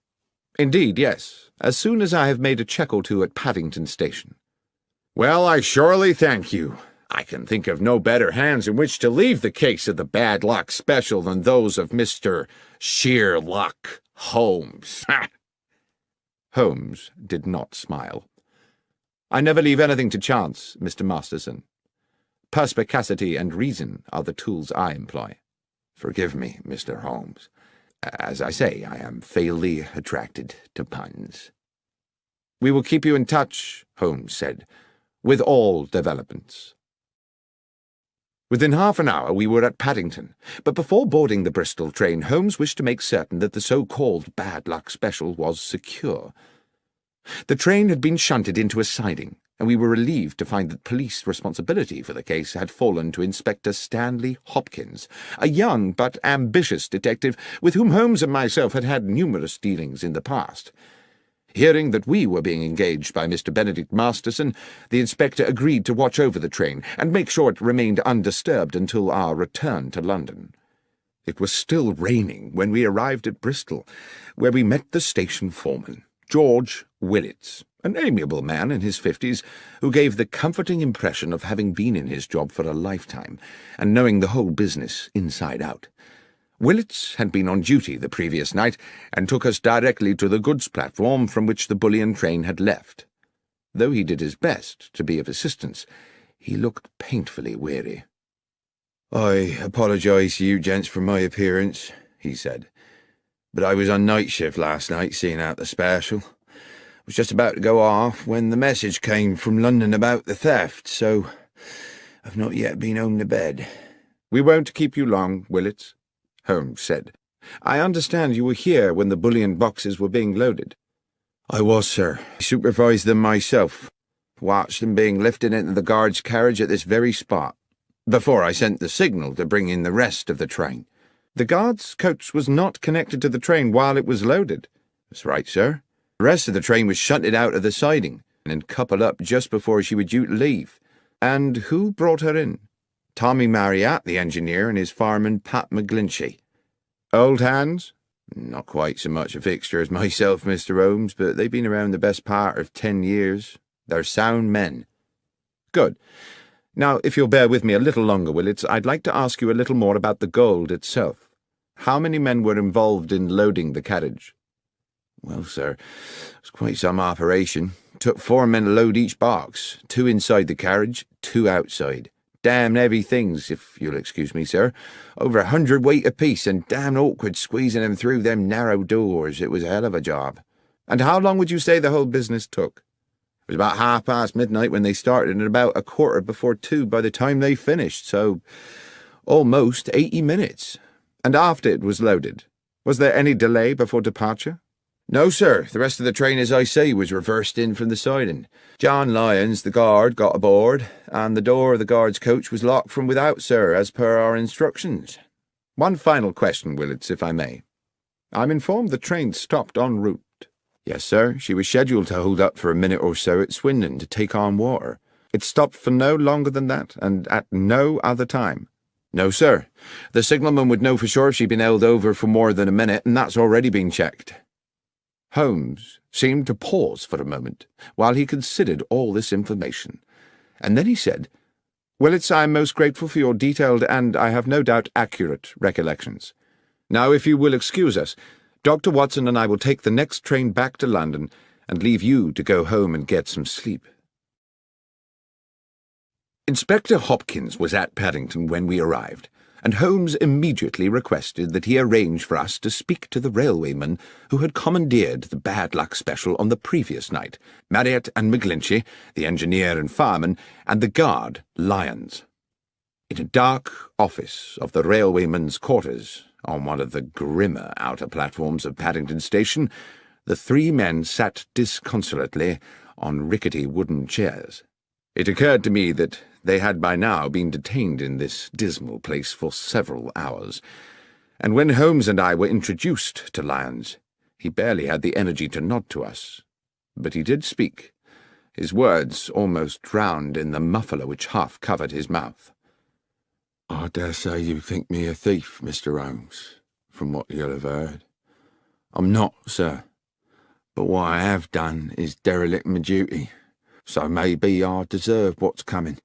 Indeed, yes, as soon as I have made a check or two at Paddington Station. Well, I surely thank you. I can think of no better hands in which to leave the case of the bad luck special than those of Mr. Sheer Luck Holmes. Holmes did not smile. I never leave anything to chance, Mr. Masterson. Perspicacity and reason are the tools I employ. Forgive me, Mr. Holmes. As I say, I am fatally attracted to puns. We will keep you in touch, Holmes said, with all developments. Within half an hour we were at Paddington, but before boarding the Bristol train, Holmes wished to make certain that the so-called bad luck special was secure. The train had been shunted into a siding, and we were relieved to find that police responsibility for the case had fallen to Inspector Stanley Hopkins, a young but ambitious detective with whom Holmes and myself had had numerous dealings in the past. Hearing that we were being engaged by Mr. Benedict Masterson, the inspector agreed to watch over the train and make sure it remained undisturbed until our return to London. It was still raining when we arrived at Bristol, where we met the station foreman, George Willits, an amiable man in his fifties, who gave the comforting impression of having been in his job for a lifetime and knowing the whole business inside out. Willits had been on duty the previous night and took us directly to the goods platform from which the bullion train had left. Though he did his best to be of assistance, he looked painfully weary. I apologise to you gents for my appearance, he said, but I was on night shift last night seeing out the special. Was just about to go off when the message came from London about the theft, so I've not yet been home to bed. We won't keep you long, Willits, Holmes said. I understand you were here when the bullion boxes were being loaded. I was, sir. I supervised them myself. Watched them being lifted into the guard's carriage at this very spot, before I sent the signal to bring in the rest of the train. The guard's coach was not connected to the train while it was loaded. That's right, sir. The rest of the train was shunted out of the siding and coupled up just before she was due to leave. And who brought her in? Tommy Marryat, the engineer, and his fireman, Pat McGlinchey. Old hands? Not quite so much a fixture as myself, Mr. Holmes, but they've been around the best part of ten years. They're sound men. Good. Now, if you'll bear with me a little longer, Willits, I'd like to ask you a little more about the gold itself. How many men were involved in loading the carriage? Well, sir, it was quite some operation. Took four men to load each box, two inside the carriage, two outside. Damn heavy things, if you'll excuse me, sir. Over a hundred weight apiece, and damn awkward squeezing them through them narrow doors. It was a hell of a job. And how long would you say the whole business took? It was about half past midnight when they started, and about a quarter before two by the time they finished, so almost eighty minutes. And after it was loaded, was there any delay before departure? No, sir. The rest of the train, as I say, was reversed in from the siding. John Lyons, the guard, got aboard, and the door of the guard's coach was locked from without, sir, as per our instructions. One final question, Willits, if I may. I'm informed the train stopped en route. Yes, sir. She was scheduled to hold up for a minute or so at Swindon to take on water. It stopped for no longer than that, and at no other time. No, sir. The signalman would know for sure if she'd been held over for more than a minute, and that's already been checked. Holmes seemed to pause for a moment while he considered all this information, and then he said, Willits, I am most grateful for your detailed and, I have no doubt, accurate recollections. Now, if you will excuse us, Dr. Watson and I will take the next train back to London and leave you to go home and get some sleep. Inspector Hopkins was at Paddington when we arrived and Holmes immediately requested that he arrange for us to speak to the railwayman who had commandeered the bad luck special on the previous night, Marriott and McGlinchey, the engineer and fireman, and the guard, Lyons. In a dark office of the railwayman's quarters, on one of the grimmer outer platforms of Paddington Station, The three men sat disconsolately on rickety wooden chairs. It occurred to me that they had by now been detained in this dismal place for several hours, and when Holmes and I were introduced to Lyons, he barely had the energy to nod to us. But he did speak, his words almost drowned in the muffler which half covered his mouth. I dare say you think me a thief, Mr. Holmes, from what you'll have heard. I'm not, sir. But what I have done is derelict my duty, so maybe I deserve what's coming.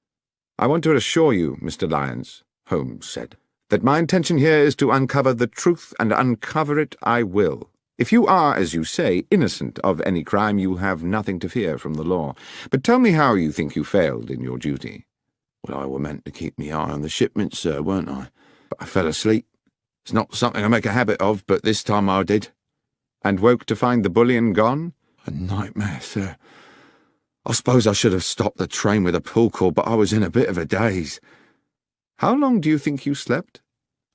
I want to assure you, Mr. Lyons, Holmes said, that my intention here is to uncover the truth, and uncover it I will. If you are, as you say, innocent of any crime, you have nothing to fear from the law. But tell me how you think you failed in your duty. Well, I were meant to keep me eye on the shipment, sir, weren't I? But I fell asleep. It's not something I make a habit of, but this time I did. And woke to find the bullion gone? A nightmare, sir. I suppose I should have stopped the train with a pull call, but I was in a bit of a daze. How long do you think you slept?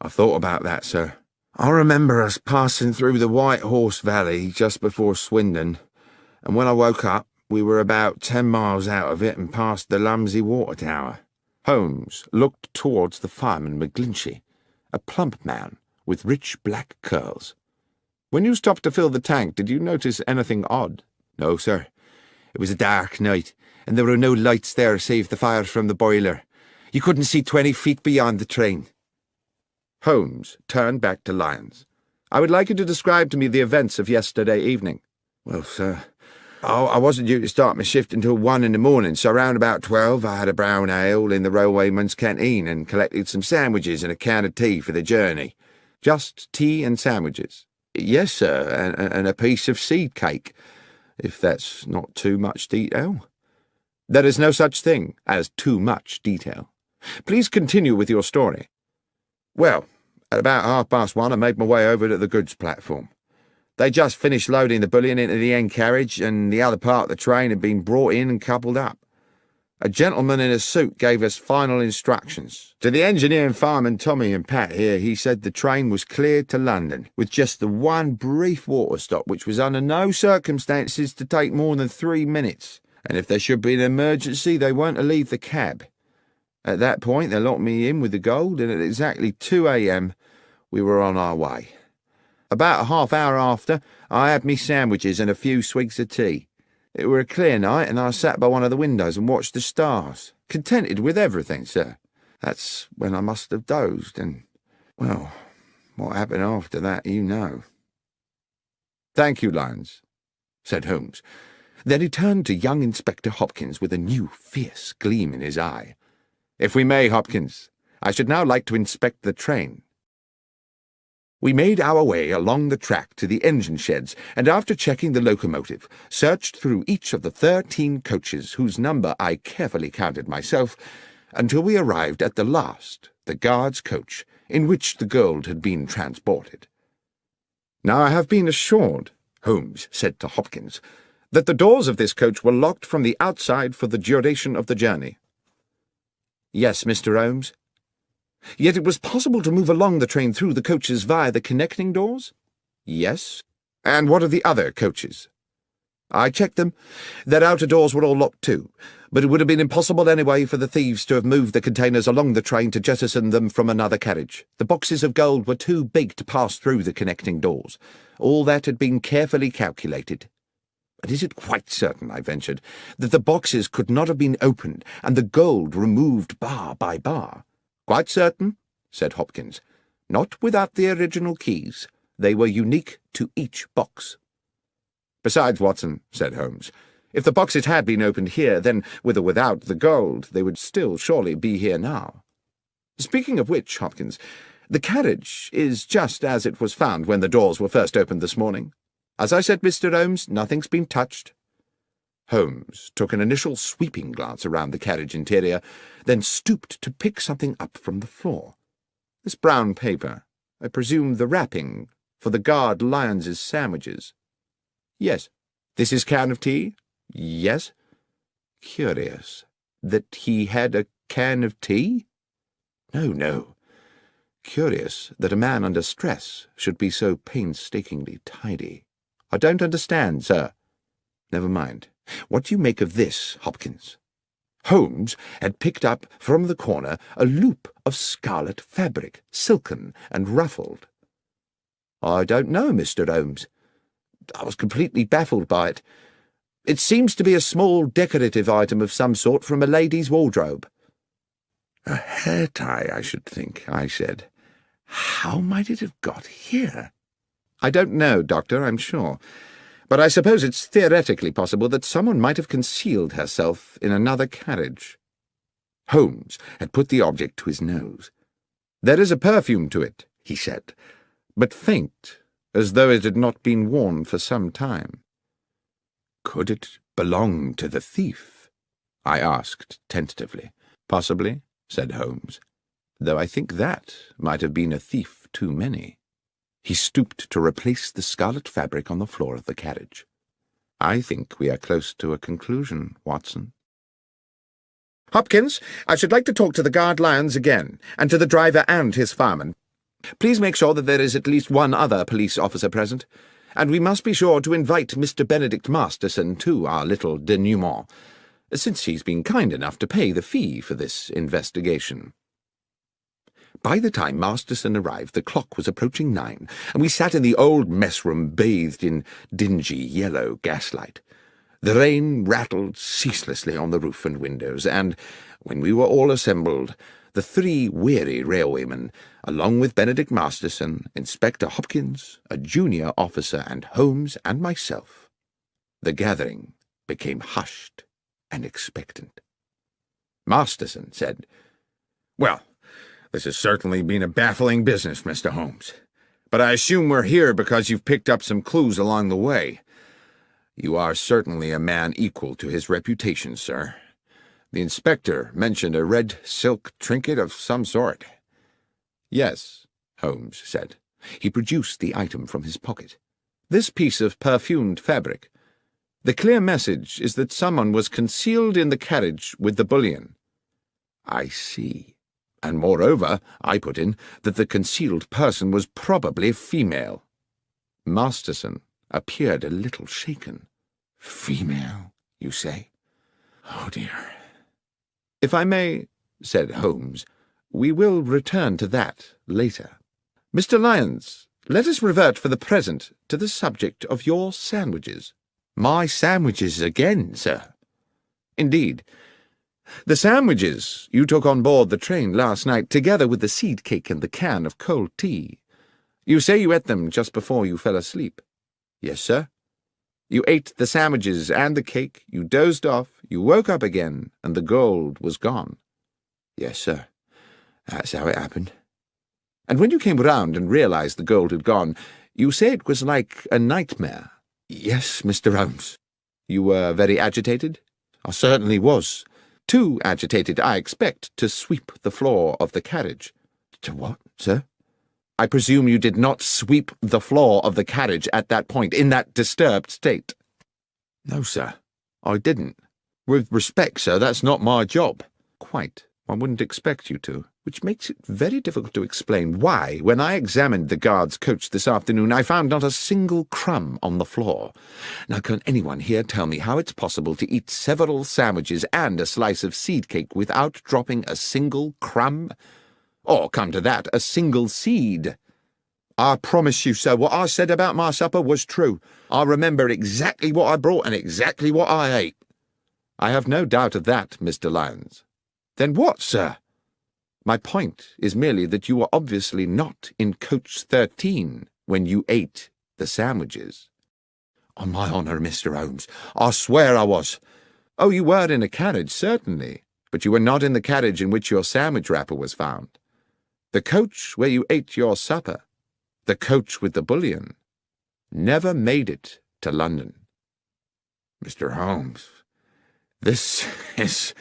I thought about that, sir. I remember us passing through the White Horse Valley just before Swindon, and when I woke up, we were about ten miles out of it and past the Lumsey Water Tower. Holmes looked towards the fireman McGlinchey, a plump man with rich black curls. When you stopped to fill the tank, did you notice anything odd? No, sir. It was a dark night, and there were no lights there save the fire from the boiler. You couldn't see twenty feet beyond the train. Holmes turned back to Lyons. I would like you to describe to me the events of yesterday evening. Well, sir, I wasn't due to start my shift until one in the morning, so around about twelve I had a brown ale in the railwayman's canteen and collected some sandwiches and a can of tea for the journey. Just tea and sandwiches? Yes, sir, and, and a piece of seed cake, if that's not too much detail. There is no such thing as too much detail. Please continue with your story. Well, at about half past one, I made my way over to the goods platform. They just finished loading the bullion into the end carriage, and the other part of the train had been brought in and coupled up. A gentleman in a suit gave us final instructions. To the engineer and fireman Tommy and Pat here, he said the train was cleared to London, with just the one brief water stop, which was under no circumstances to take more than three minutes. And if there should be an emergency, they weren't to leave the cab. At that point, they locked me in with the gold, and at exactly 2 a.m., we were on our way. About a half hour after, I had me sandwiches and a few swigs of tea. It were a clear night, and I sat by one of the windows and watched the stars, contented with everything, sir. That's when I must have dozed, and, well, what happened after that, you know. Thank you, Lyons, said Holmes. Then he turned to young Inspector Hopkins with a new, fierce gleam in his eye. If we may, Hopkins, I should now like to inspect the train. We made our way along the track to the engine sheds, and after checking the locomotive, searched through each of the thirteen coaches, whose number I carefully counted myself, until we arrived at the last, the guard's coach, in which the gold had been transported. Now I have been assured, Holmes said to Hopkins, that the doors of this coach were locked from the outside for the duration of the journey. Yes, Mr. Holmes. Yet it was possible to move along the train through the coaches via the connecting doors? Yes. And what of the other coaches? I checked them. Their outer doors were all locked too, but it would have been impossible anyway for the thieves to have moved the containers along the train to jettison them from another carriage. The boxes of gold were too big to pass through the connecting doors. All that had been carefully calculated. But is it quite certain, I ventured, that the boxes could not have been opened and the gold removed bar by bar? Quite certain, said Hopkins. Not without the original keys. They were unique to each box. Besides, Watson, said Holmes, if the boxes had been opened here, then, with or without the gold, they would still surely be here now. Speaking of which, Hopkins, the carriage is just as it was found when the doors were first opened this morning. As I said, Mr. Holmes, nothing's been touched. Holmes took an initial sweeping glance around the carriage interior, then stooped to pick something up from the floor. This brown paper, I presume the wrapping for the guard Lyons's sandwiches. Yes. This is can of tea? Yes. Curious. That he had a can of tea? No, no. Curious that a man under stress should be so painstakingly tidy. I don't understand, sir. Never mind. What do you make of this, Hopkins? Holmes had picked up from the corner a loop of scarlet fabric, silken and ruffled. I don't know, Mr. Holmes. I was completely baffled by it. It seems to be a small decorative item of some sort from a lady's wardrobe. A hair tie, I should think, I said. How might it have got here? I don't know, Doctor, I'm sure. But I suppose it's theoretically possible that someone might have concealed herself in another carriage. Holmes had put the object to his nose. There is a perfume to it, he said, but faint, as though it had not been worn for some time. Could it belong to the thief? I asked tentatively. Possibly, said Holmes, though I think that might have been a thief too many. He stooped to replace the scarlet fabric on the floor of the carriage. I think we are close to a conclusion, Watson. Hopkins, I should like to talk to the guard Lyons again, and to the driver and his fireman. Please make sure that there is at least one other police officer present. And we must be sure to invite Mr. Benedict Masterson to our little denouement, since he's been kind enough to pay the fee for this investigation. By the time Masterson arrived, the clock was approaching nine, and we sat in the old mess room bathed in dingy yellow gaslight. The rain rattled ceaselessly on the roof and windows, and, when we were all assembled, the three weary railwaymen, along with Benedict Masterson, Inspector Hopkins, a junior officer, and Holmes and myself, the gathering became hushed and expectant. Masterson said, Well, this has certainly been a baffling business, Mr. Holmes. But I assume we're here because you've picked up some clues along the way. You are certainly a man equal to his reputation, sir. The inspector mentioned a red silk trinket of some sort. Yes, Holmes said. He produced the item from his pocket. This piece of perfumed fabric. The clear message is that someone was concealed in the carriage with the bullion. I see. And moreover, I put in, that the concealed person was probably female. Masterson appeared a little shaken. Female, you say? Oh dear. If I may, said Holmes, we will return to that later. Mr. Lyons, let us revert for the present to the subject of your sandwiches. My sandwiches again, sir. Indeed, the sandwiches you took on board the train last night, together with the seed cake and the can of cold tea. You say you ate them just before you fell asleep. Yes, sir. You ate the sandwiches and the cake, you dozed off, you woke up again, and the gold was gone. Yes, sir. That's how it happened. And when you came round and realized the gold had gone, you say it was like a nightmare. Yes, Mr. Holmes. You were very agitated? I certainly was. Too agitated, I expect, to sweep the floor of the carriage. To what, sir? I presume you did not sweep the floor of the carriage at that point, in that disturbed state. No, sir, I didn't. With respect, sir, that's not my job. Quite. One wouldn't expect you to, which makes it very difficult to explain why, when I examined the guard's coach this afternoon, I found not a single crumb on the floor. Now, can anyone here tell me how it's possible to eat several sandwiches and a slice of seed cake without dropping a single crumb? Or, come to that, a single seed? I promise you, sir, what I said about my supper was true. I remember exactly what I brought and exactly what I ate. I have no doubt of that, Mr. Lyons. Then what, sir? My point is merely that you were obviously not in coach 13 when you ate the sandwiches. On my honour, Mr. Holmes, I swear I was. Oh, you were in a carriage, certainly, but you were not in the carriage in which your sandwich wrapper was found. The coach where you ate your supper, the coach with the bullion, never made it to London. Mr. Holmes, this is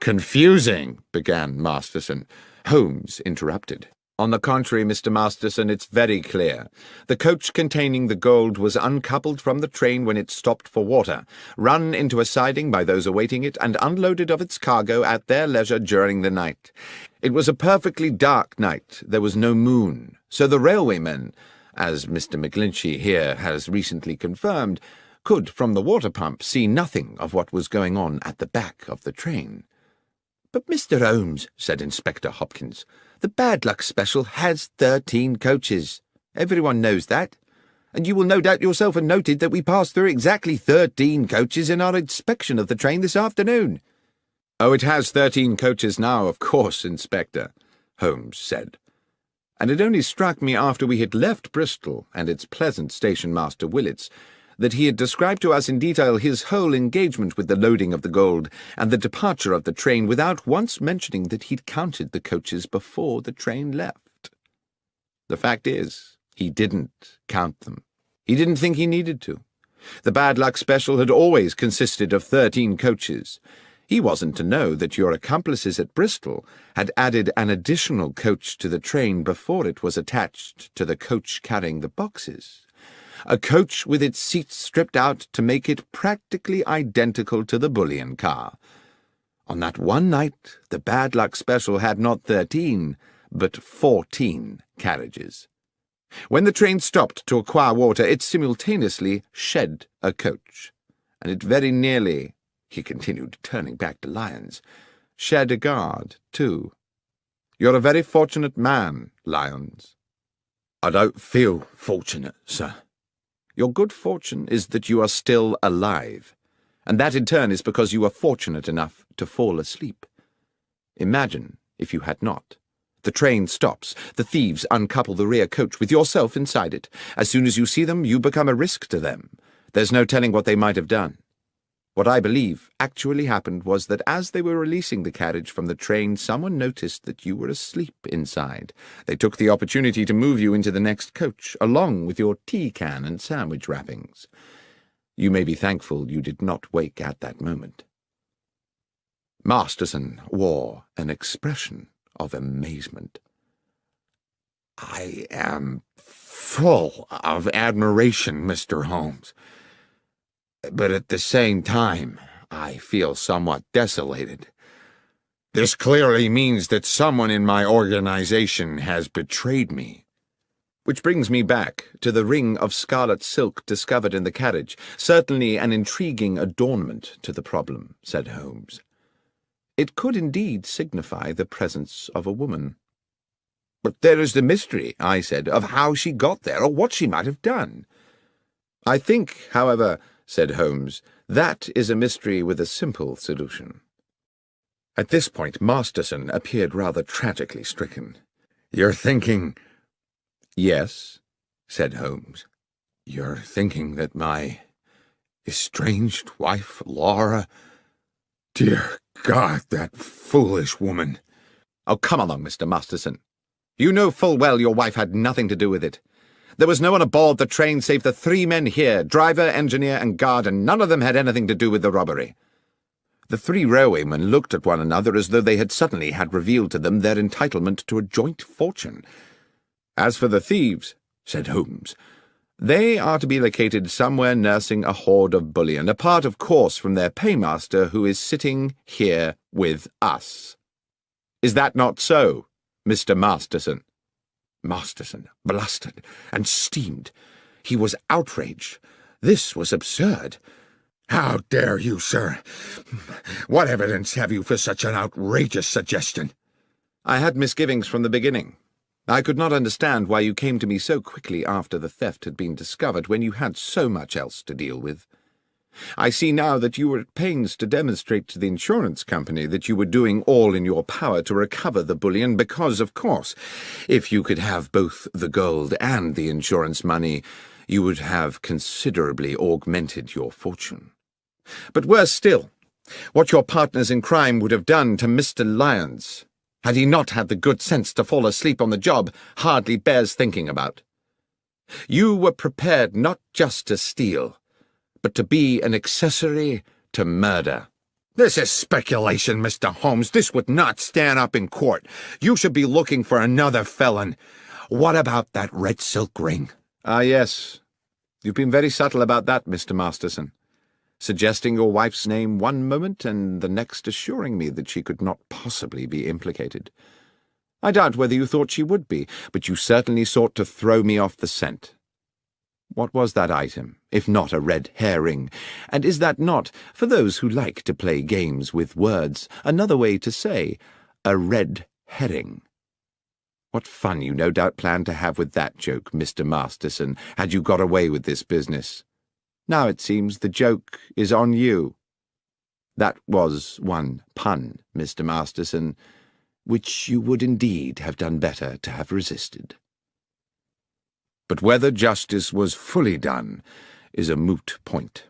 Confusing, began Masterson. Holmes interrupted. On the contrary, Mr. Masterson, it's very clear. The coach containing the gold was uncoupled from the train when it stopped for water, run into a siding by those awaiting it, and unloaded of its cargo at their leisure during the night. It was a perfectly dark night. There was no moon. So the railwaymen, as Mr. McGlinchey here has recently confirmed, could from the water pump see nothing of what was going on at the back of the train. But, Mr. Holmes, said Inspector Hopkins, the bad luck special has thirteen coaches. Everyone knows that. And you will no doubt yourself have noted that we passed through exactly thirteen coaches in our inspection of the train this afternoon. Oh, it has thirteen coaches now, of course, Inspector, Holmes said. And it only struck me after we had left Bristol and its pleasant station master Willits that he had described to us in detail his whole engagement with the loading of the gold and the departure of the train without once mentioning that he'd counted the coaches before the train left. The fact is, he didn't count them. He didn't think he needed to. The bad luck special had always consisted of thirteen coaches. He wasn't to know that your accomplices at Bristol had added an additional coach to the train before it was attached to the coach carrying the boxes a coach with its seats stripped out to make it practically identical to the bullion car. On that one night, the bad luck special had not thirteen, but fourteen carriages. When the train stopped to acquire water, it simultaneously shed a coach, and it very nearly, he continued, turning back to Lyons, shed a guard, too. You're a very fortunate man, Lyons. I don't feel fortunate, sir, your good fortune is that you are still alive, and that in turn is because you are fortunate enough to fall asleep. Imagine if you had not. The train stops. The thieves uncouple the rear coach with yourself inside it. As soon as you see them, you become a risk to them. There's no telling what they might have done. What I believe actually happened was that as they were releasing the carriage from the train, someone noticed that you were asleep inside. They took the opportunity to move you into the next coach, along with your tea can and sandwich wrappings. You may be thankful you did not wake at that moment. Masterson wore an expression of amazement. I am full of admiration, Mr. Holmes but at the same time, I feel somewhat desolated. This clearly means that someone in my organization has betrayed me. Which brings me back to the ring of scarlet silk discovered in the carriage, certainly an intriguing adornment to the problem, said Holmes. It could indeed signify the presence of a woman. But there is the mystery, I said, of how she got there or what she might have done. I think, however, said Holmes. That is a mystery with a simple solution. At this point, Masterson appeared rather tragically stricken. You're thinking... Yes, said Holmes. You're thinking that my estranged wife, Laura... Dear God, that foolish woman... Oh, come along, Mr. Masterson. You know full well your wife had nothing to do with it. There was no one aboard the train save the three men here, driver, engineer, and guard, and none of them had anything to do with the robbery. The three railwaymen looked at one another as though they had suddenly had revealed to them their entitlement to a joint fortune. As for the thieves, said Holmes, they are to be located somewhere nursing a hoard of bullion, apart, of course, from their paymaster, who is sitting here with us. Is that not so, Mr. Masterson? Masterson blustered and steamed. He was outraged. This was absurd. How dare you, sir? What evidence have you for such an outrageous suggestion? I had misgivings from the beginning. I could not understand why you came to me so quickly after the theft had been discovered when you had so much else to deal with. I see now that you were at pains to demonstrate to the insurance company that you were doing all in your power to recover the bullion because, of course, if you could have both the gold and the insurance money, you would have considerably augmented your fortune. But worse still, what your partners in crime would have done to Mr. Lyons, had he not had the good sense to fall asleep on the job, hardly bears thinking about. You were prepared not just to steal, but to be an accessory to murder. This is speculation, Mr. Holmes. This would not stand up in court. You should be looking for another felon. What about that red silk ring? Ah, yes. You've been very subtle about that, Mr. Masterson. Suggesting your wife's name one moment and the next assuring me that she could not possibly be implicated. I doubt whether you thought she would be, but you certainly sought to throw me off the scent. What was that item, if not a red herring? And is that not, for those who like to play games with words, another way to say a red herring? What fun you no doubt planned to have with that joke, Mr. Masterson, had you got away with this business. Now it seems the joke is on you. That was one pun, Mr. Masterson, which you would indeed have done better to have resisted. But whether justice was fully done is a moot point.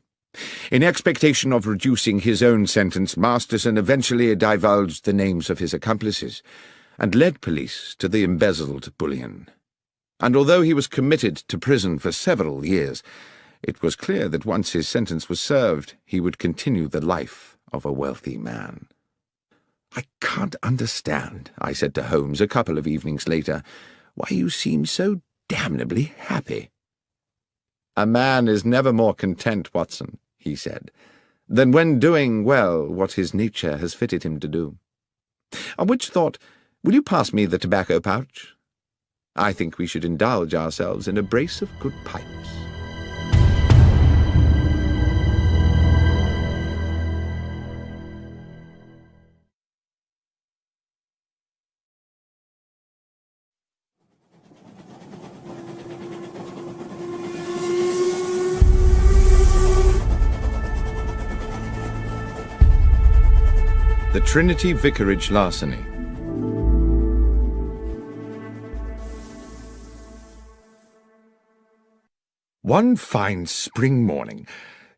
In expectation of reducing his own sentence, Masterson eventually divulged the names of his accomplices and led police to the embezzled bullion. And although he was committed to prison for several years, it was clear that once his sentence was served, he would continue the life of a wealthy man. I can't understand, I said to Holmes a couple of evenings later, why you seem so damnably happy. A man is never more content, Watson, he said, than when doing well what his nature has fitted him to do. On which thought, will you pass me the tobacco pouch? I think we should indulge ourselves in a brace of good pipes. Trinity Vicarage Larceny. One fine spring morning,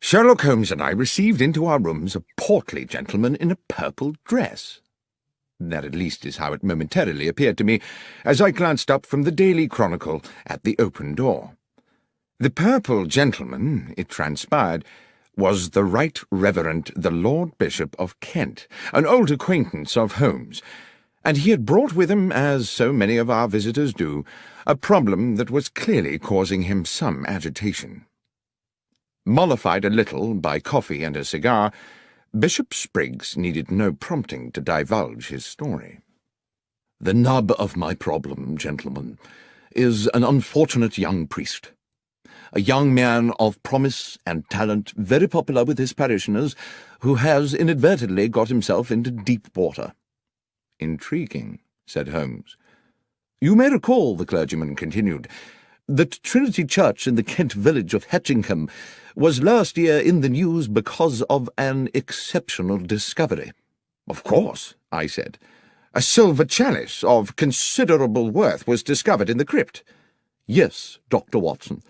Sherlock Holmes and I received into our rooms a portly gentleman in a purple dress. That at least is how it momentarily appeared to me as I glanced up from the Daily Chronicle at the open door. The purple gentleman, it transpired, was the Right Reverend the Lord Bishop of Kent, an old acquaintance of Holmes, and he had brought with him, as so many of our visitors do, a problem that was clearly causing him some agitation. Mollified a little by coffee and a cigar, Bishop Spriggs needed no prompting to divulge his story. The nub of my problem, gentlemen, is an unfortunate young priest a young man of promise and talent, very popular with his parishioners, who has inadvertently got himself into deep water. Intriguing, said Holmes. You may recall, the clergyman continued, that Trinity Church in the Kent village of Hetchingham was last year in the news because of an exceptional discovery. Of course, I said. A silver chalice of considerable worth was discovered in the crypt. Yes, Dr. Watson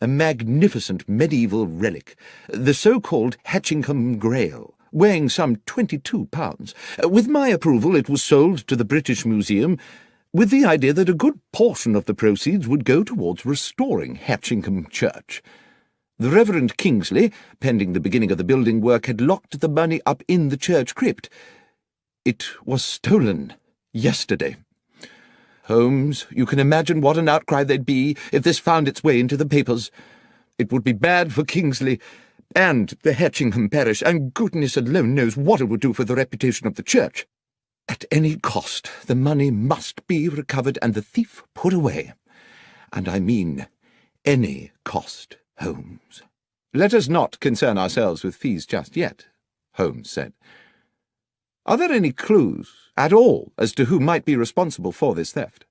a magnificent medieval relic, the so-called Hatchingham Grail, weighing some twenty-two pounds. With my approval, it was sold to the British Museum, with the idea that a good portion of the proceeds would go towards restoring Hatchingham Church. The Reverend Kingsley, pending the beginning of the building work, had locked the money up in the church crypt. It was stolen yesterday. Holmes, you can imagine what an outcry there'd be if this found its way into the papers. It would be bad for Kingsley and the Hetchingham parish, and goodness alone knows what it would do for the reputation of the church. At any cost, the money must be recovered and the thief put away. And I mean any cost, Holmes. Let us not concern ourselves with fees just yet, Holmes said. Are there any clues at all as to who might be responsible for this theft.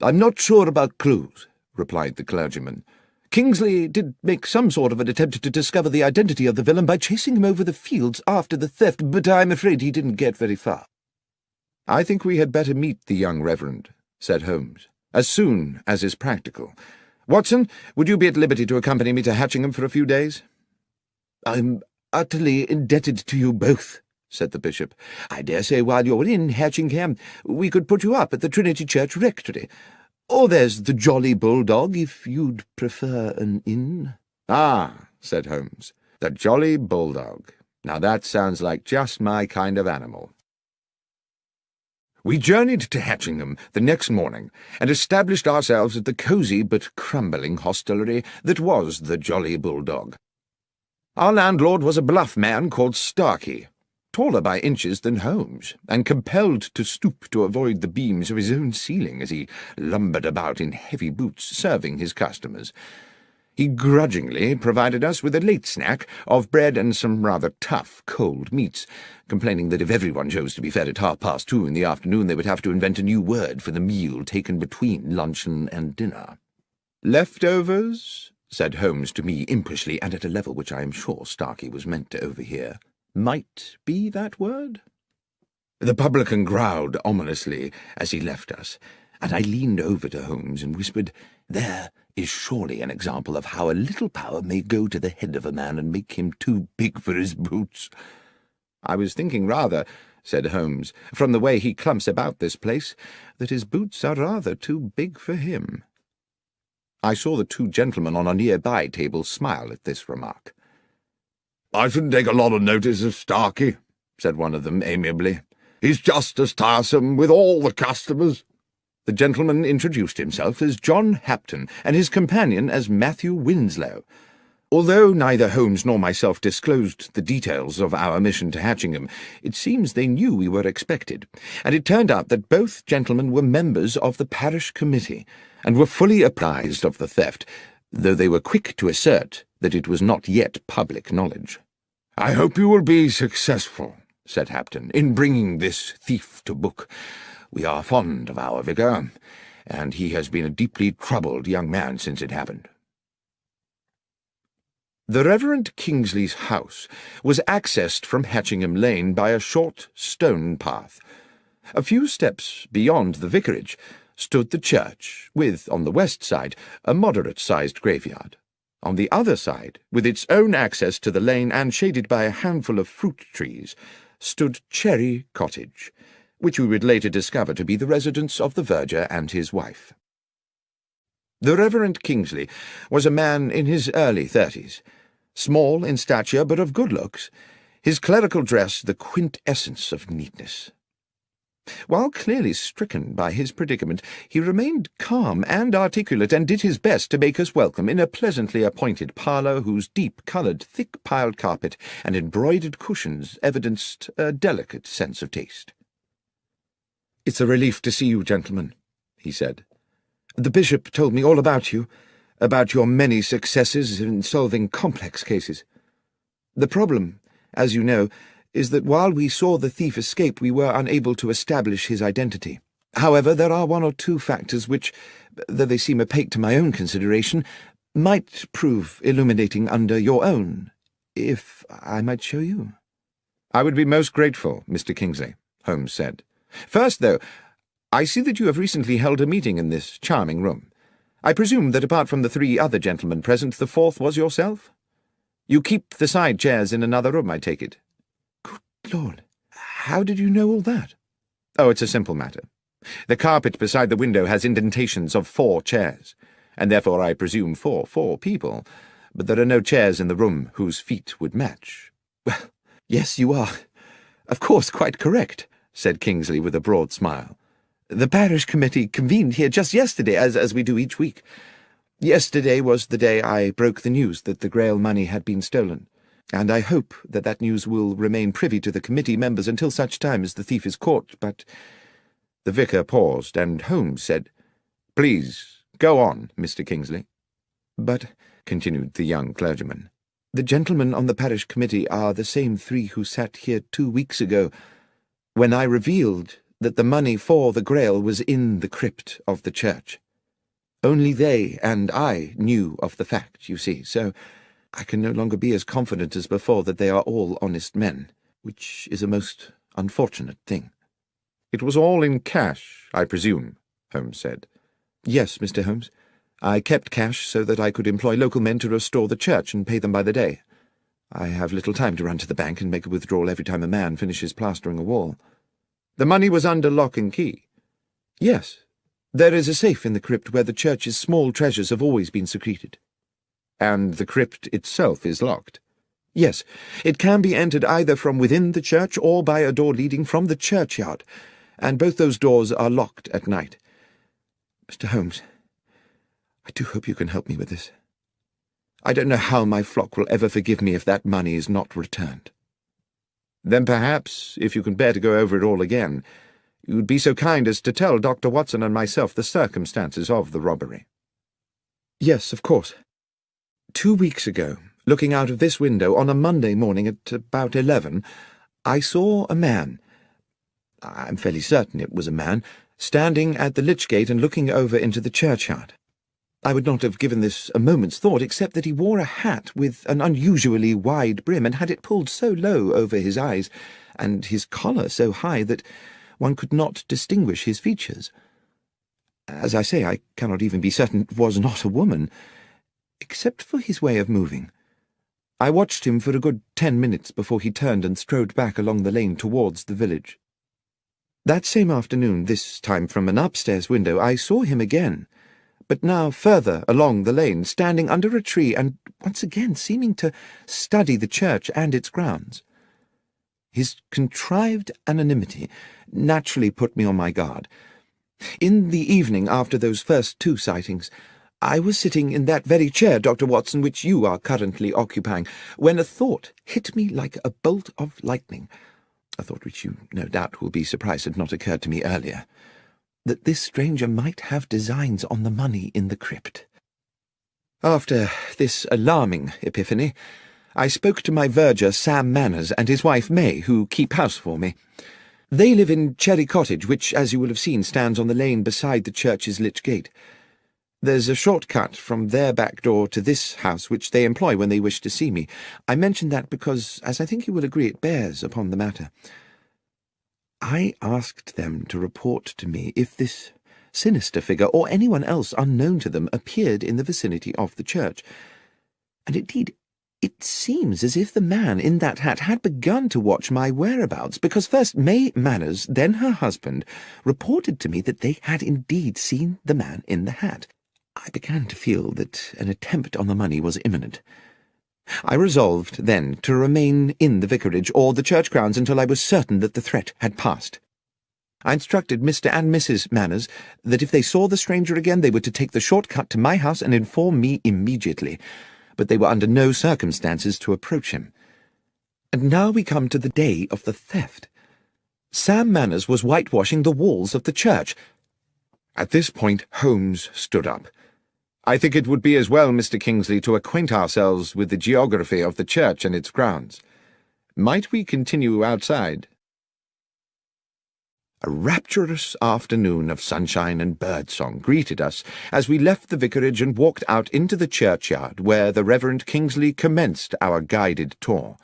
I'm not sure about clues, replied the clergyman. Kingsley did make some sort of an attempt to discover the identity of the villain by chasing him over the fields after the theft, but I'm afraid he didn't get very far. I think we had better meet the young reverend, said Holmes, as soon as is practical. Watson, would you be at liberty to accompany me to Hatchingham for a few days? I'm utterly indebted to you both, said the bishop. I dare say while you're in Hatchingham we could put you up at the Trinity Church Rectory. Or there's the Jolly Bulldog, if you'd prefer an inn. Ah, said Holmes, the Jolly Bulldog. Now that sounds like just my kind of animal. We journeyed to Hatchingham the next morning and established ourselves at the cosy but crumbling hostelry that was the Jolly Bulldog. Our landlord was a bluff man called Starkey, taller by inches than Holmes, and compelled to stoop to avoid the beams of his own ceiling as he lumbered about in heavy boots serving his customers. He grudgingly provided us with a late snack of bread and some rather tough cold meats, complaining that if everyone chose to be fed at half past two in the afternoon they would have to invent a new word for the meal taken between luncheon and dinner. Leftovers? said Holmes to me impishly, and at a level which I am sure Starkey was meant to overhear. Might be that word? The publican growled ominously as he left us, and I leaned over to Holmes and whispered, There is surely an example of how a little power may go to the head of a man and make him too big for his boots. I was thinking rather, said Holmes, from the way he clumps about this place, that his boots are rather too big for him. I saw the two gentlemen on a nearby table smile at this remark. I shouldn't take a lot of notice of Starkey, said one of them amiably. He's just as tiresome with all the customers. The gentleman introduced himself as John Hapton, and his companion as Matthew Winslow. Although neither Holmes nor myself disclosed the details of our mission to Hatchingham, it seems they knew we were expected, and it turned out that both gentlemen were members of the parish committee, and were fully apprised of the theft, though they were quick to assert that it was not yet public knowledge. I hope you will be successful, said Hapton, in bringing this thief to book. We are fond of our vicar, and he has been a deeply troubled young man since it happened. The Reverend Kingsley's house was accessed from Hatchingham Lane by a short stone path. A few steps beyond the vicarage stood the church, with, on the west side, a moderate-sized graveyard. On the other side, with its own access to the lane and shaded by a handful of fruit trees, stood Cherry Cottage, which we would later discover to be the residence of the verger and his wife. The Reverend Kingsley was a man in his early thirties, small in stature but of good looks, his clerical dress the quintessence of neatness. While clearly stricken by his predicament, he remained calm and articulate, and did his best to make us welcome in a pleasantly appointed parlour whose deep-coloured, thick-piled carpet and embroidered cushions evidenced a delicate sense of taste. It's a relief to see you, gentlemen, he said. The bishop told me all about you, about your many successes in solving complex cases. The problem, as you know, is that while we saw the thief escape, we were unable to establish his identity. However, there are one or two factors which, though they seem opaque to my own consideration, might prove illuminating under your own, if I might show you. I would be most grateful, Mr. Kingsley, Holmes said. First, though, I see that you have recently held a meeting in this charming room. I presume that apart from the three other gentlemen present, the fourth was yourself? You keep the side chairs in another room, I take it. Lord, how did you know all that? Oh, it's a simple matter. The carpet beside the window has indentations of four chairs, and therefore I presume for four people, but there are no chairs in the room whose feet would match. Well, yes, you are, of course, quite correct said Kingsley with a broad smile. The parish committee convened here just yesterday, as, as we do each week. Yesterday was the day I broke the news that the Grail money had been stolen, and I hope that that news will remain privy to the committee members until such time as the thief is caught, but... The vicar paused, and Holmes said, Please, go on, Mr. Kingsley. But, continued the young clergyman, the gentlemen on the parish committee are the same three who sat here two weeks ago, when I revealed that the money for the Grail was in the crypt of the church. Only they and I knew of the fact, you see, so I can no longer be as confident as before that they are all honest men, which is a most unfortunate thing. It was all in cash, I presume, Holmes said. Yes, Mr. Holmes. I kept cash so that I could employ local men to restore the church and pay them by the day. I have little time to run to the bank and make a withdrawal every time a man finishes plastering a wall. The money was under lock and key. Yes, there is a safe in the crypt where the church's small treasures have always been secreted. And the crypt itself is locked. Yes, it can be entered either from within the church or by a door leading from the churchyard, and both those doors are locked at night. Mr. Holmes, I do hope you can help me with this. I don't know how my flock will ever forgive me if that money is not returned. Then perhaps, if you can bear to go over it all again, you would be so kind as to tell Dr. Watson and myself the circumstances of the robbery. Yes, of course. Two weeks ago, looking out of this window on a Monday morning at about eleven, I saw a man. I'm fairly certain it was a man, standing at the lich gate and looking over into the churchyard. I would not have given this a moment's thought, except that he wore a hat with an unusually wide brim and had it pulled so low over his eyes, and his collar so high that one could not distinguish his features. As I say, I cannot even be certain it was not a woman, except for his way of moving. I watched him for a good ten minutes before he turned and strode back along the lane towards the village. That same afternoon, this time from an upstairs window, I saw him again, but now further along the lane, standing under a tree and once again seeming to study the church and its grounds. His contrived anonymity naturally put me on my guard. In the evening after those first two sightings, I was sitting in that very chair, Dr. Watson, which you are currently occupying, when a thought hit me like a bolt of lightning, a thought which you no doubt will be surprised had not occurred to me earlier that this stranger might have designs on the money in the crypt. After this alarming epiphany, I spoke to my verger, Sam Manners, and his wife, May, who keep house for me. They live in Cherry Cottage, which, as you will have seen, stands on the lane beside the church's lich gate. There's a short cut from their back door to this house, which they employ when they wish to see me. I mention that because, as I think you will agree, it bears upon the matter. I asked them to report to me if this sinister figure, or anyone else unknown to them, appeared in the vicinity of the church. And indeed, it seems as if the man in that hat had begun to watch my whereabouts, because first May Manners, then her husband, reported to me that they had indeed seen the man in the hat. I began to feel that an attempt on the money was imminent. I resolved, then, to remain in the vicarage or the church grounds until I was certain that the threat had passed. I instructed Mr. and Mrs. Manners that if they saw the stranger again they were to take the short cut to my house and inform me immediately, but they were under no circumstances to approach him. And now we come to the day of the theft. Sam Manners was whitewashing the walls of the church. At this point Holmes stood up. I think it would be as well, Mr. Kingsley, to acquaint ourselves with the geography of the church and its grounds. Might we continue outside? A rapturous afternoon of sunshine and birdsong greeted us as we left the vicarage and walked out into the churchyard where the Reverend Kingsley commenced our guided tour.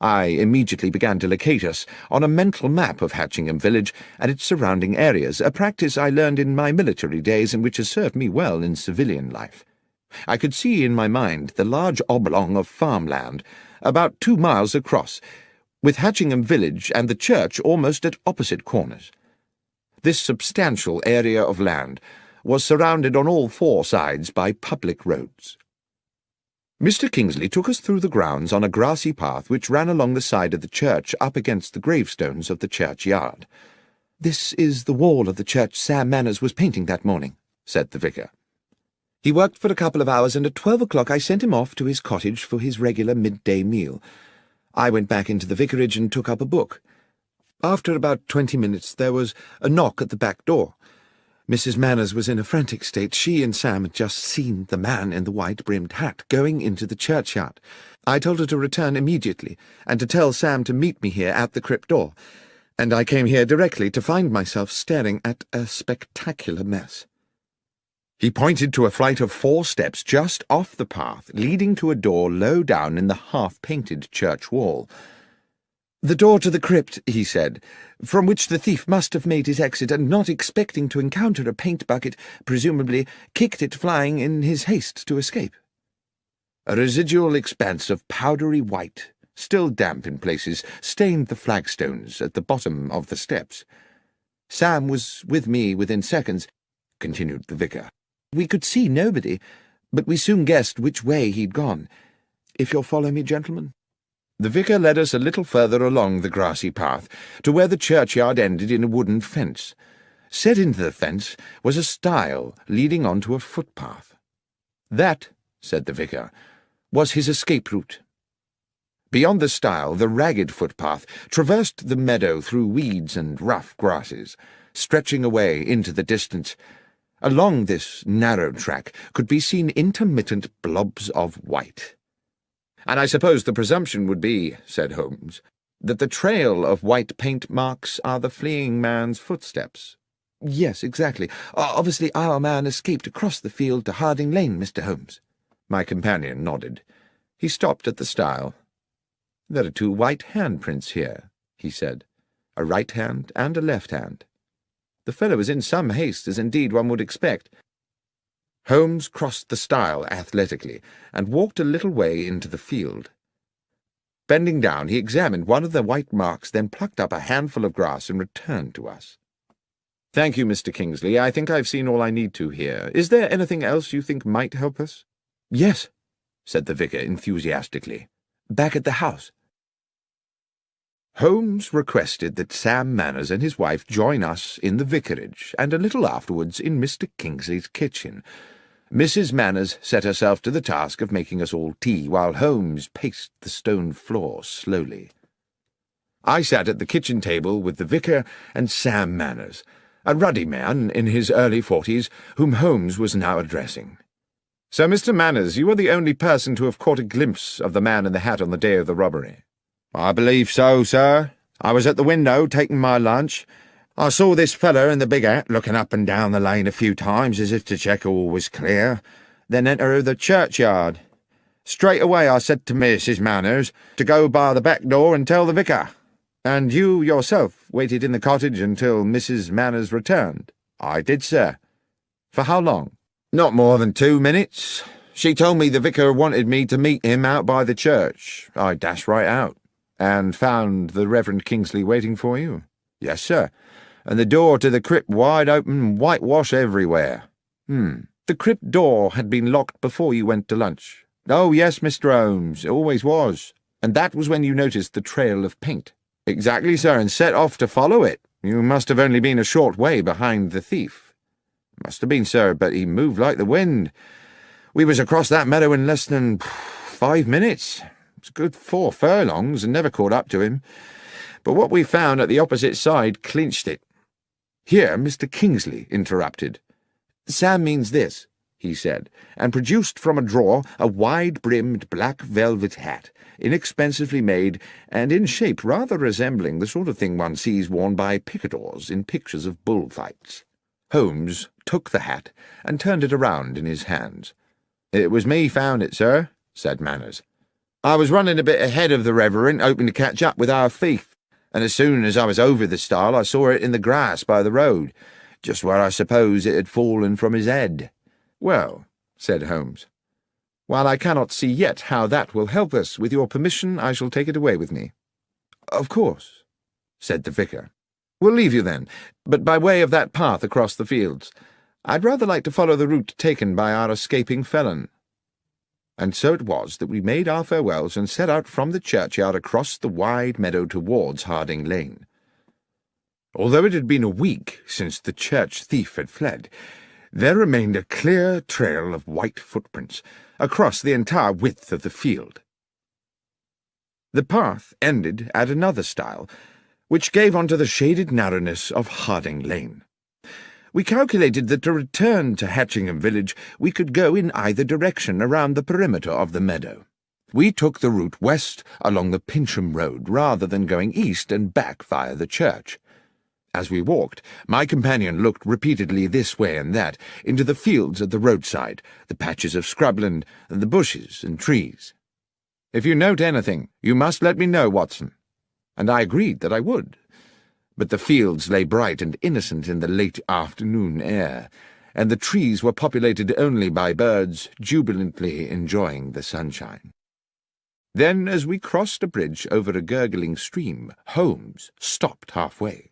I immediately began to locate us on a mental map of Hatchingham village and its surrounding areas, a practice I learned in my military days and which has served me well in civilian life. I could see in my mind the large oblong of farmland, about two miles across, with Hatchingham village and the church almost at opposite corners. This substantial area of land was surrounded on all four sides by public roads. Mr. Kingsley took us through the grounds on a grassy path which ran along the side of the church up against the gravestones of the churchyard. This is the wall of the church Sam Manners was painting that morning, said the vicar. He worked for a couple of hours, and at twelve o'clock I sent him off to his cottage for his regular midday meal. I went back into the vicarage and took up a book. After about twenty minutes there was a knock at the back door. Mrs. Manners was in a frantic state. She and Sam had just seen the man in the white-brimmed hat going into the churchyard. I told her to return immediately, and to tell Sam to meet me here at the crypt door, and I came here directly to find myself staring at a spectacular mess. He pointed to a flight of four steps just off the path, leading to a door low down in the half-painted church wall. The door to the crypt, he said, from which the thief must have made his exit, and not expecting to encounter a paint bucket, presumably kicked it flying in his haste to escape. A residual expanse of powdery white, still damp in places, stained the flagstones at the bottom of the steps. Sam was with me within seconds, continued the vicar. We could see nobody, but we soon guessed which way he'd gone. If you'll follow me, gentlemen. The vicar led us a little further along the grassy path, to where the churchyard ended in a wooden fence. Set into the fence was a stile leading on to a footpath. That, said the vicar, was his escape route. Beyond the stile, the ragged footpath traversed the meadow through weeds and rough grasses, stretching away into the distance. Along this narrow track could be seen intermittent blobs of white. And I suppose the presumption would be, said Holmes, that the trail of white paint marks are the fleeing man's footsteps. Yes, exactly. Uh, obviously our man escaped across the field to Harding Lane, Mr. Holmes. My companion nodded. He stopped at the stile. There are two white handprints here, he said, a right hand and a left hand. The fellow was in some haste, as indeed one would expect. Holmes crossed the stile athletically and walked a little way into the field. Bending down, he examined one of the white marks, then plucked up a handful of grass and returned to us. Thank you, Mr. Kingsley. I think I've seen all I need to here. Is there anything else you think might help us? Yes, said the vicar enthusiastically. Back at the house. Holmes requested that Sam Manners and his wife join us in the vicarage, and a little afterwards in Mr. Kingsley's kitchen. Mrs. Manners set herself to the task of making us all tea, while Holmes paced the stone floor slowly. I sat at the kitchen table with the vicar and Sam Manners, a ruddy man in his early forties, whom Holmes was now addressing. So, Mr. Manners, you are the only person to have caught a glimpse of the man in the hat on the day of the robbery. I believe so, sir. I was at the window taking my lunch. I saw this feller in the big hat looking up and down the lane a few times as if to check all was clear, then enter the churchyard. Straight away I said to Mrs. Manners to go by the back door and tell the vicar. And you yourself waited in the cottage until Mrs. Manners returned? I did, sir. For how long? Not more than two minutes. She told me the vicar wanted me to meet him out by the church. I dashed right out. And found the Reverend Kingsley waiting for you? Yes, sir. And the door to the crypt wide open, whitewash everywhere. Hmm. The crypt door had been locked before you went to lunch. Oh, yes, Mr. Holmes, it always was. And that was when you noticed the trail of paint. Exactly, sir, and set off to follow it. You must have only been a short way behind the thief. Must have been, sir, but he moved like the wind. We was across that meadow in less than five minutes. It's a good four furlongs and never caught up to him. But what we found at the opposite side clinched it. Here Mr. Kingsley interrupted. Sam means this, he said, and produced from a drawer a wide-brimmed black velvet hat, inexpensively made, and in shape rather resembling the sort of thing one sees worn by picadors in pictures of bullfights. Holmes took the hat and turned it around in his hands. It was me found it, sir, said Manners. I was running a bit ahead of the Reverend, hoping to catch up with our thief, and as soon as I was over the stile I saw it in the grass by the road, just where I suppose it had fallen from his head. Well, said Holmes, while I cannot see yet how that will help us, with your permission I shall take it away with me. Of course, said the vicar. We'll leave you then, but by way of that path across the fields. I'd rather like to follow the route taken by our escaping felon. And so it was that we made our farewells and set out from the churchyard across the wide meadow towards Harding Lane. Although it had been a week since the church thief had fled, there remained a clear trail of white footprints across the entire width of the field. The path ended at another stile, which gave onto the shaded narrowness of Harding Lane. We calculated that to return to Hatchingham village we could go in either direction around the perimeter of the meadow. We took the route west along the Pincham Road rather than going east and back via the church. As we walked, my companion looked repeatedly this way and that, into the fields at the roadside, the patches of scrubland, and the bushes and trees. If you note anything, you must let me know, Watson. And I agreed that I would but the fields lay bright and innocent in the late afternoon air, and the trees were populated only by birds jubilantly enjoying the sunshine. Then, as we crossed a bridge over a gurgling stream, Holmes stopped halfway.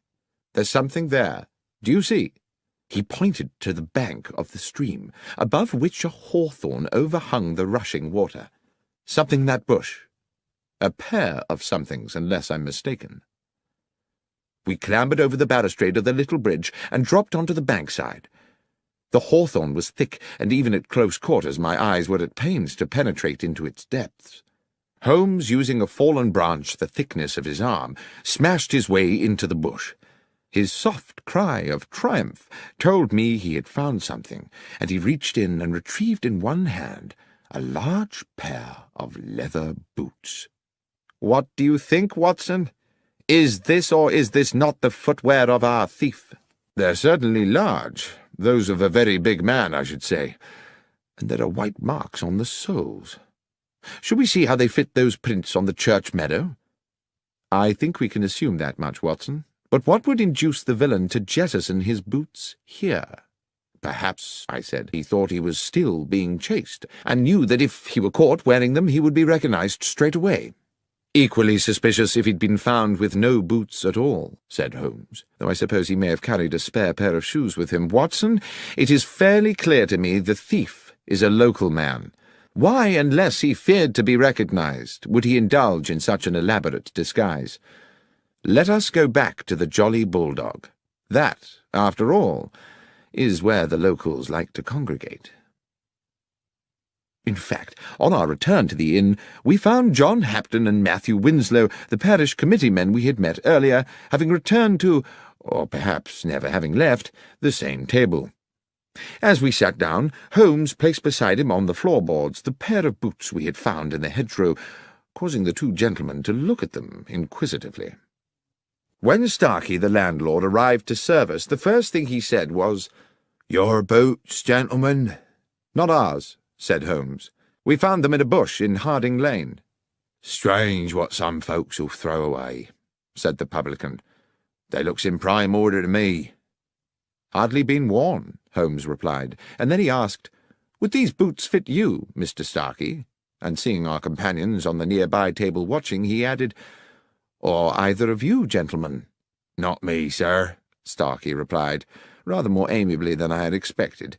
There's something there. Do you see? He pointed to the bank of the stream, above which a hawthorn overhung the rushing water. Something that bush. A pair of somethings, unless I'm mistaken. We clambered over the balustrade of the little bridge and dropped onto the bankside. The hawthorn was thick, and even at close quarters my eyes were at pains to penetrate into its depths. Holmes, using a fallen branch the thickness of his arm, smashed his way into the bush. His soft cry of triumph told me he had found something, and he reached in and retrieved in one hand a large pair of leather boots. What do you think, Watson? Is this or is this not the footwear of our thief? They're certainly large, those of a very big man, I should say, and there are white marks on the soles. Shall we see how they fit those prints on the church meadow? I think we can assume that much, Watson. But what would induce the villain to jettison his boots here? Perhaps, I said, he thought he was still being chased, and knew that if he were caught wearing them he would be recognized straight away. Equally suspicious if he'd been found with no boots at all, said Holmes, though I suppose he may have carried a spare pair of shoes with him. Watson, it is fairly clear to me the thief is a local man. Why, unless he feared to be recognized, would he indulge in such an elaborate disguise? Let us go back to the Jolly Bulldog. That, after all, is where the locals like to congregate. In fact, on our return to the inn, we found John Hapton and Matthew Winslow, the parish committee men we had met earlier, having returned to, or perhaps never having left, the same table. As we sat down, Holmes placed beside him on the floorboards the pair of boots we had found in the hedgerow, causing the two gentlemen to look at them inquisitively. When Starkey, the landlord, arrived to serve us, the first thing he said was, Your boots, gentlemen? Not ours, said Holmes. We found them in a bush in Harding Lane. Strange what some folks'll throw away, said the publican. They looks in prime order to me. Hardly been worn, Holmes replied, and then he asked, Would these boots fit you, Mr. Starkey? And seeing our companions on the nearby table watching, he added, or either of you, gentlemen? Not me, sir, Starkey replied, rather more amiably than I had expected.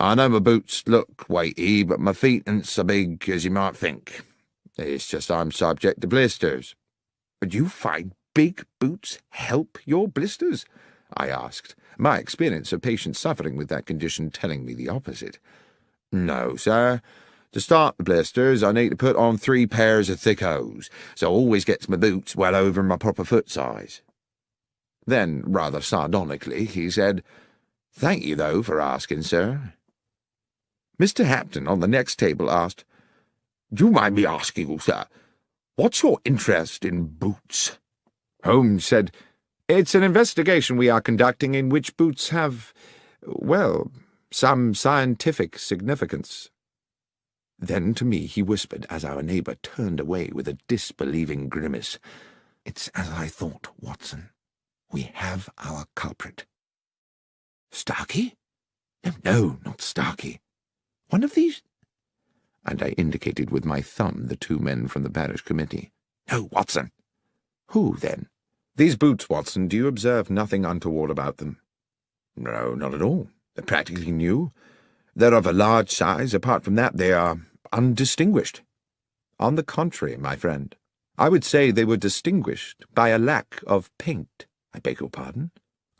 I know my boots look weighty, but my feet ain't so big as you might think. It's just I'm subject to blisters. But you find big boots help your blisters? I asked, my experience of patients suffering with that condition telling me the opposite. No, sir. To start the blisters, I need to put on three pairs of thick hose, so I always gets my boots well over my proper foot size. Then, rather sardonically, he said, Thank you, though, for asking, sir. Mr. Hampton on the next table asked, Do you mind me asking you, sir, what's your interest in boots? Holmes said, It's an investigation we are conducting in which boots have, well, some scientific significance. Then to me he whispered as our neighbour turned away with a disbelieving grimace. It's as I thought, Watson. We have our culprit. Starkey? No, no, not Starkey. One of these? And I indicated with my thumb the two men from the parish committee. No, Watson. Who, then? These boots, Watson, do you observe nothing untoward about them? No, not at all. They're practically new. They're of a large size. Apart from that, they are undistinguished. On the contrary, my friend, I would say they were distinguished by a lack of paint. I beg your pardon?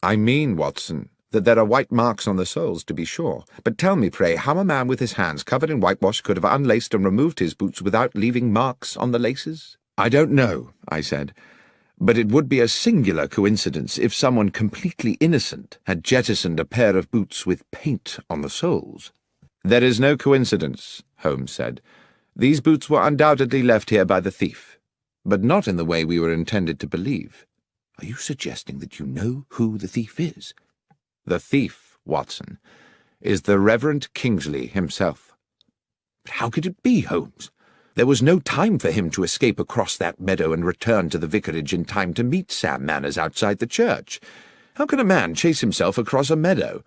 I mean, Watson, that there are white marks on the soles, to be sure. But tell me, pray, how a man with his hands covered in whitewash could have unlaced and removed his boots without leaving marks on the laces? I don't know, I said, but it would be a singular coincidence if someone completely innocent had jettisoned a pair of boots with paint on the soles. There is no coincidence, Holmes said. These boots were undoubtedly left here by the thief, but not in the way we were intended to believe. Are you suggesting that you know who the thief is? The thief, Watson, is the Reverend Kingsley himself. But how could it be, Holmes? There was no time for him to escape across that meadow and return to the vicarage in time to meet Sam Manners outside the church. How can a man chase himself across a meadow?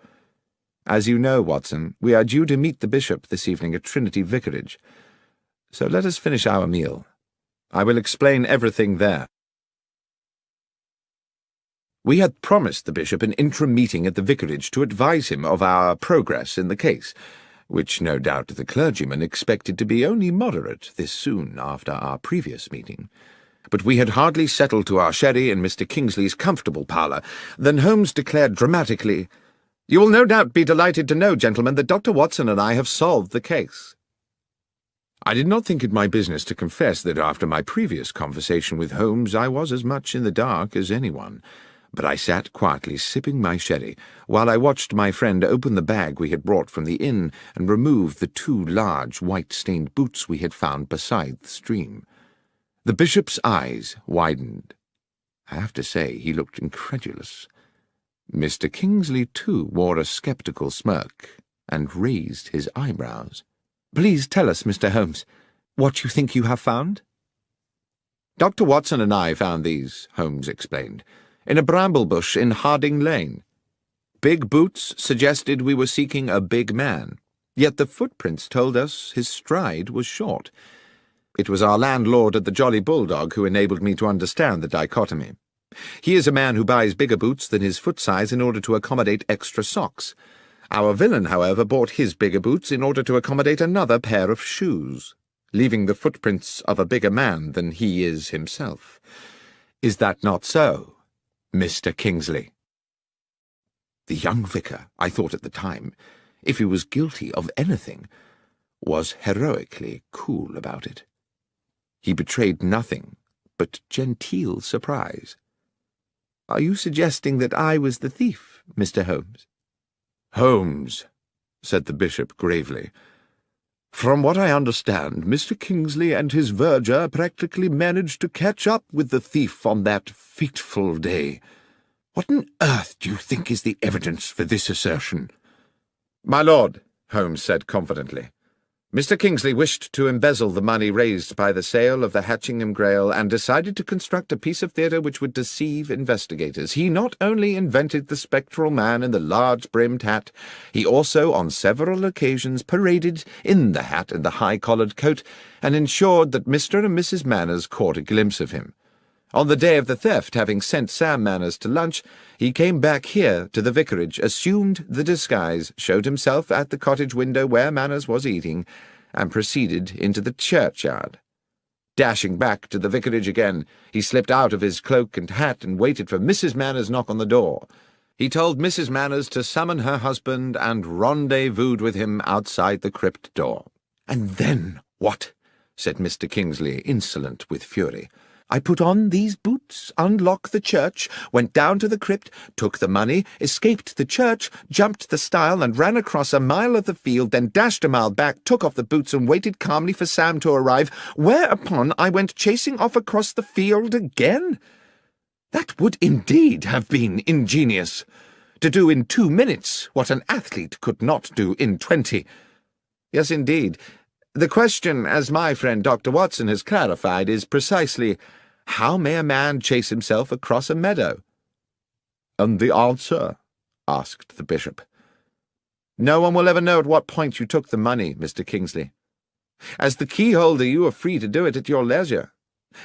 As you know, Watson, we are due to meet the bishop this evening at Trinity Vicarage. So let us finish our meal. I will explain everything there. We had promised the bishop an interim meeting at the vicarage to advise him of our progress in the case, which no doubt the clergyman expected to be only moderate this soon after our previous meeting. But we had hardly settled to our sherry in Mr. Kingsley's comfortable parlour than Holmes declared dramatically, you will no doubt be delighted to know, gentlemen, that Dr. Watson and I have solved the case. I did not think it my business to confess that after my previous conversation with Holmes I was as much in the dark as anyone, but I sat quietly sipping my sherry while I watched my friend open the bag we had brought from the inn and remove the two large white-stained boots we had found beside the stream. The bishop's eyes widened. I have to say he looked incredulous. Mr. Kingsley, too, wore a sceptical smirk and raised his eyebrows. Please tell us, Mr. Holmes, what you think you have found? Dr. Watson and I found these, Holmes explained, in a bramble bush in Harding Lane. Big boots suggested we were seeking a big man, yet the footprints told us his stride was short. It was our landlord at the Jolly Bulldog who enabled me to understand the dichotomy. He is a man who buys bigger boots than his foot size in order to accommodate extra socks. Our villain, however, bought his bigger boots in order to accommodate another pair of shoes, leaving the footprints of a bigger man than he is himself. Is that not so, Mr. Kingsley? The young vicar, I thought at the time, if he was guilty of anything, was heroically cool about it. He betrayed nothing but genteel surprise. Are you suggesting that I was the thief, Mr. Holmes? Holmes, said the bishop gravely. From what I understand, Mr. Kingsley and his verger practically managed to catch up with the thief on that fateful day. What on earth do you think is the evidence for this assertion? My lord, Holmes said confidently, Mr. Kingsley wished to embezzle the money raised by the sale of the Hatchingham Grail and decided to construct a piece of theatre which would deceive investigators. He not only invented the spectral man in the large-brimmed hat, he also on several occasions paraded in the hat and the high-collared coat and ensured that Mr. and Mrs. Manners caught a glimpse of him. On the day of the theft, having sent Sam Manners to lunch, he came back here to the vicarage, assumed the disguise, showed himself at the cottage window where Manners was eating, and proceeded into the churchyard. Dashing back to the vicarage again, he slipped out of his cloak and hat and waited for Mrs. Manners' knock on the door. He told Mrs. Manners to summon her husband and rendezvoused with him outside the crypt door. And then what? said Mr. Kingsley, insolent with fury. I put on these boots, unlocked the church, went down to the crypt, took the money, escaped the church, jumped the stile and ran across a mile of the field, then dashed a mile back, took off the boots and waited calmly for Sam to arrive, whereupon I went chasing off across the field again. That would indeed have been ingenious. To do in two minutes what an athlete could not do in twenty. Yes, indeed. The question, as my friend Dr. Watson has clarified, is precisely how may a man chase himself across a meadow? And the answer? asked the bishop. No one will ever know at what point you took the money, Mr. Kingsley. As the keyholder, you are free to do it at your leisure.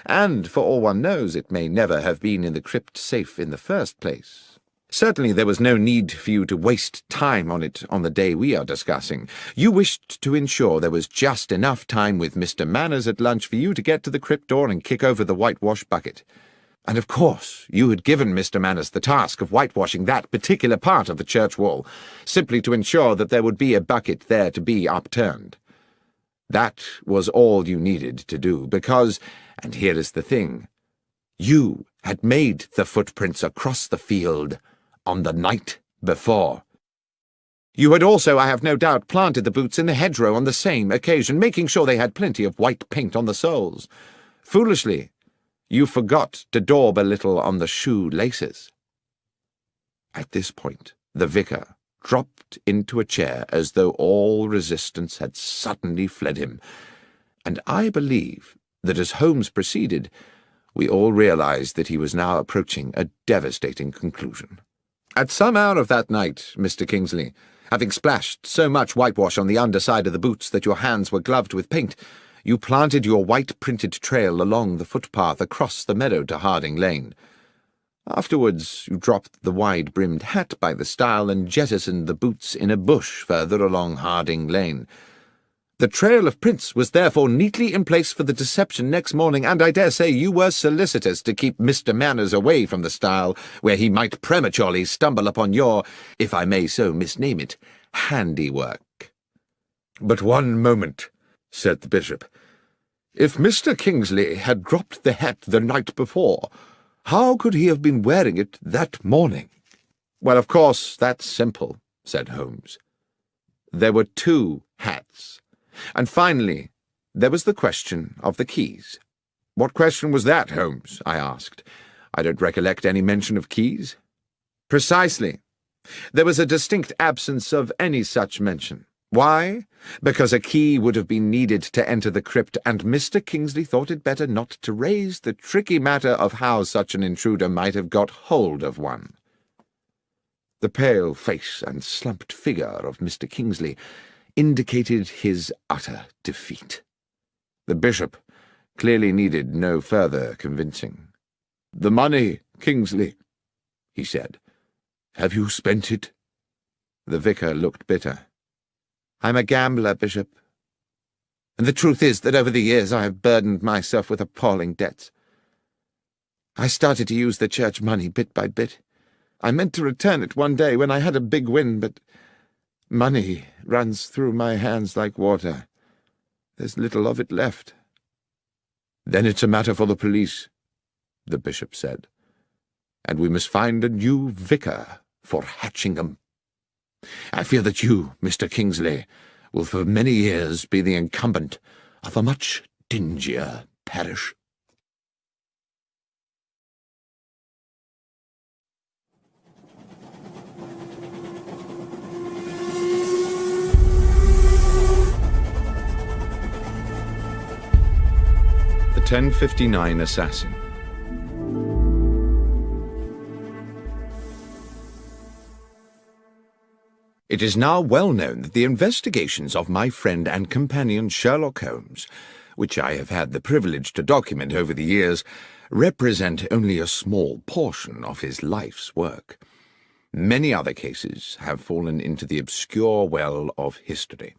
And, for all one knows, it may never have been in the crypt safe in the first place. Certainly there was no need for you to waste time on it on the day we are discussing. You wished to ensure there was just enough time with Mr. Manners at lunch for you to get to the crypt door and kick over the whitewash bucket. And of course, you had given Mr. Manners the task of whitewashing that particular part of the church wall, simply to ensure that there would be a bucket there to be upturned. That was all you needed to do, because, and here is the thing, you had made the footprints across the field on the night before. You had also, I have no doubt, planted the boots in the hedgerow on the same occasion, making sure they had plenty of white paint on the soles. Foolishly, you forgot to daub a little on the shoe laces. At this point, the vicar dropped into a chair as though all resistance had suddenly fled him, and I believe that as Holmes proceeded, we all realized that he was now approaching a devastating conclusion. At some hour of that night, Mr. Kingsley, having splashed so much whitewash on the underside of the boots that your hands were gloved with paint, you planted your white-printed trail along the footpath across the meadow to Harding Lane. Afterwards, you dropped the wide-brimmed hat by the stile and jettisoned the boots in a bush further along Harding Lane. The trail of prints was therefore neatly in place for the deception next morning, and I dare say you were solicitous to keep Mr. Manners away from the stile, where he might prematurely stumble upon your, if I may so misname it, handiwork. But one moment, said the bishop. If Mr. Kingsley had dropped the hat the night before, how could he have been wearing it that morning? Well, of course, that's simple, said Holmes. There were two hats. And finally, there was the question of the keys. What question was that, Holmes? I asked. I don't recollect any mention of keys. Precisely. There was a distinct absence of any such mention. Why? Because a key would have been needed to enter the crypt, and Mr. Kingsley thought it better not to raise the tricky matter of how such an intruder might have got hold of one. The pale face and slumped figure of Mr. Kingsley indicated his utter defeat. The bishop clearly needed no further convincing. The money, Kingsley, he said. Have you spent it? The vicar looked bitter. I'm a gambler, Bishop. And the truth is that over the years I have burdened myself with appalling debts. I started to use the church money bit by bit. I meant to return it one day when I had a big win, but money runs through my hands like water. There's little of it left. Then it's a matter for the police, the bishop said. And we must find a new vicar for Hatchingham. I fear that you, Mr. Kingsley, will for many years be the incumbent of a much dingier parish. The 1059 Assassin It is now well known that the investigations of my friend and companion Sherlock Holmes, which I have had the privilege to document over the years, represent only a small portion of his life's work. Many other cases have fallen into the obscure well of history.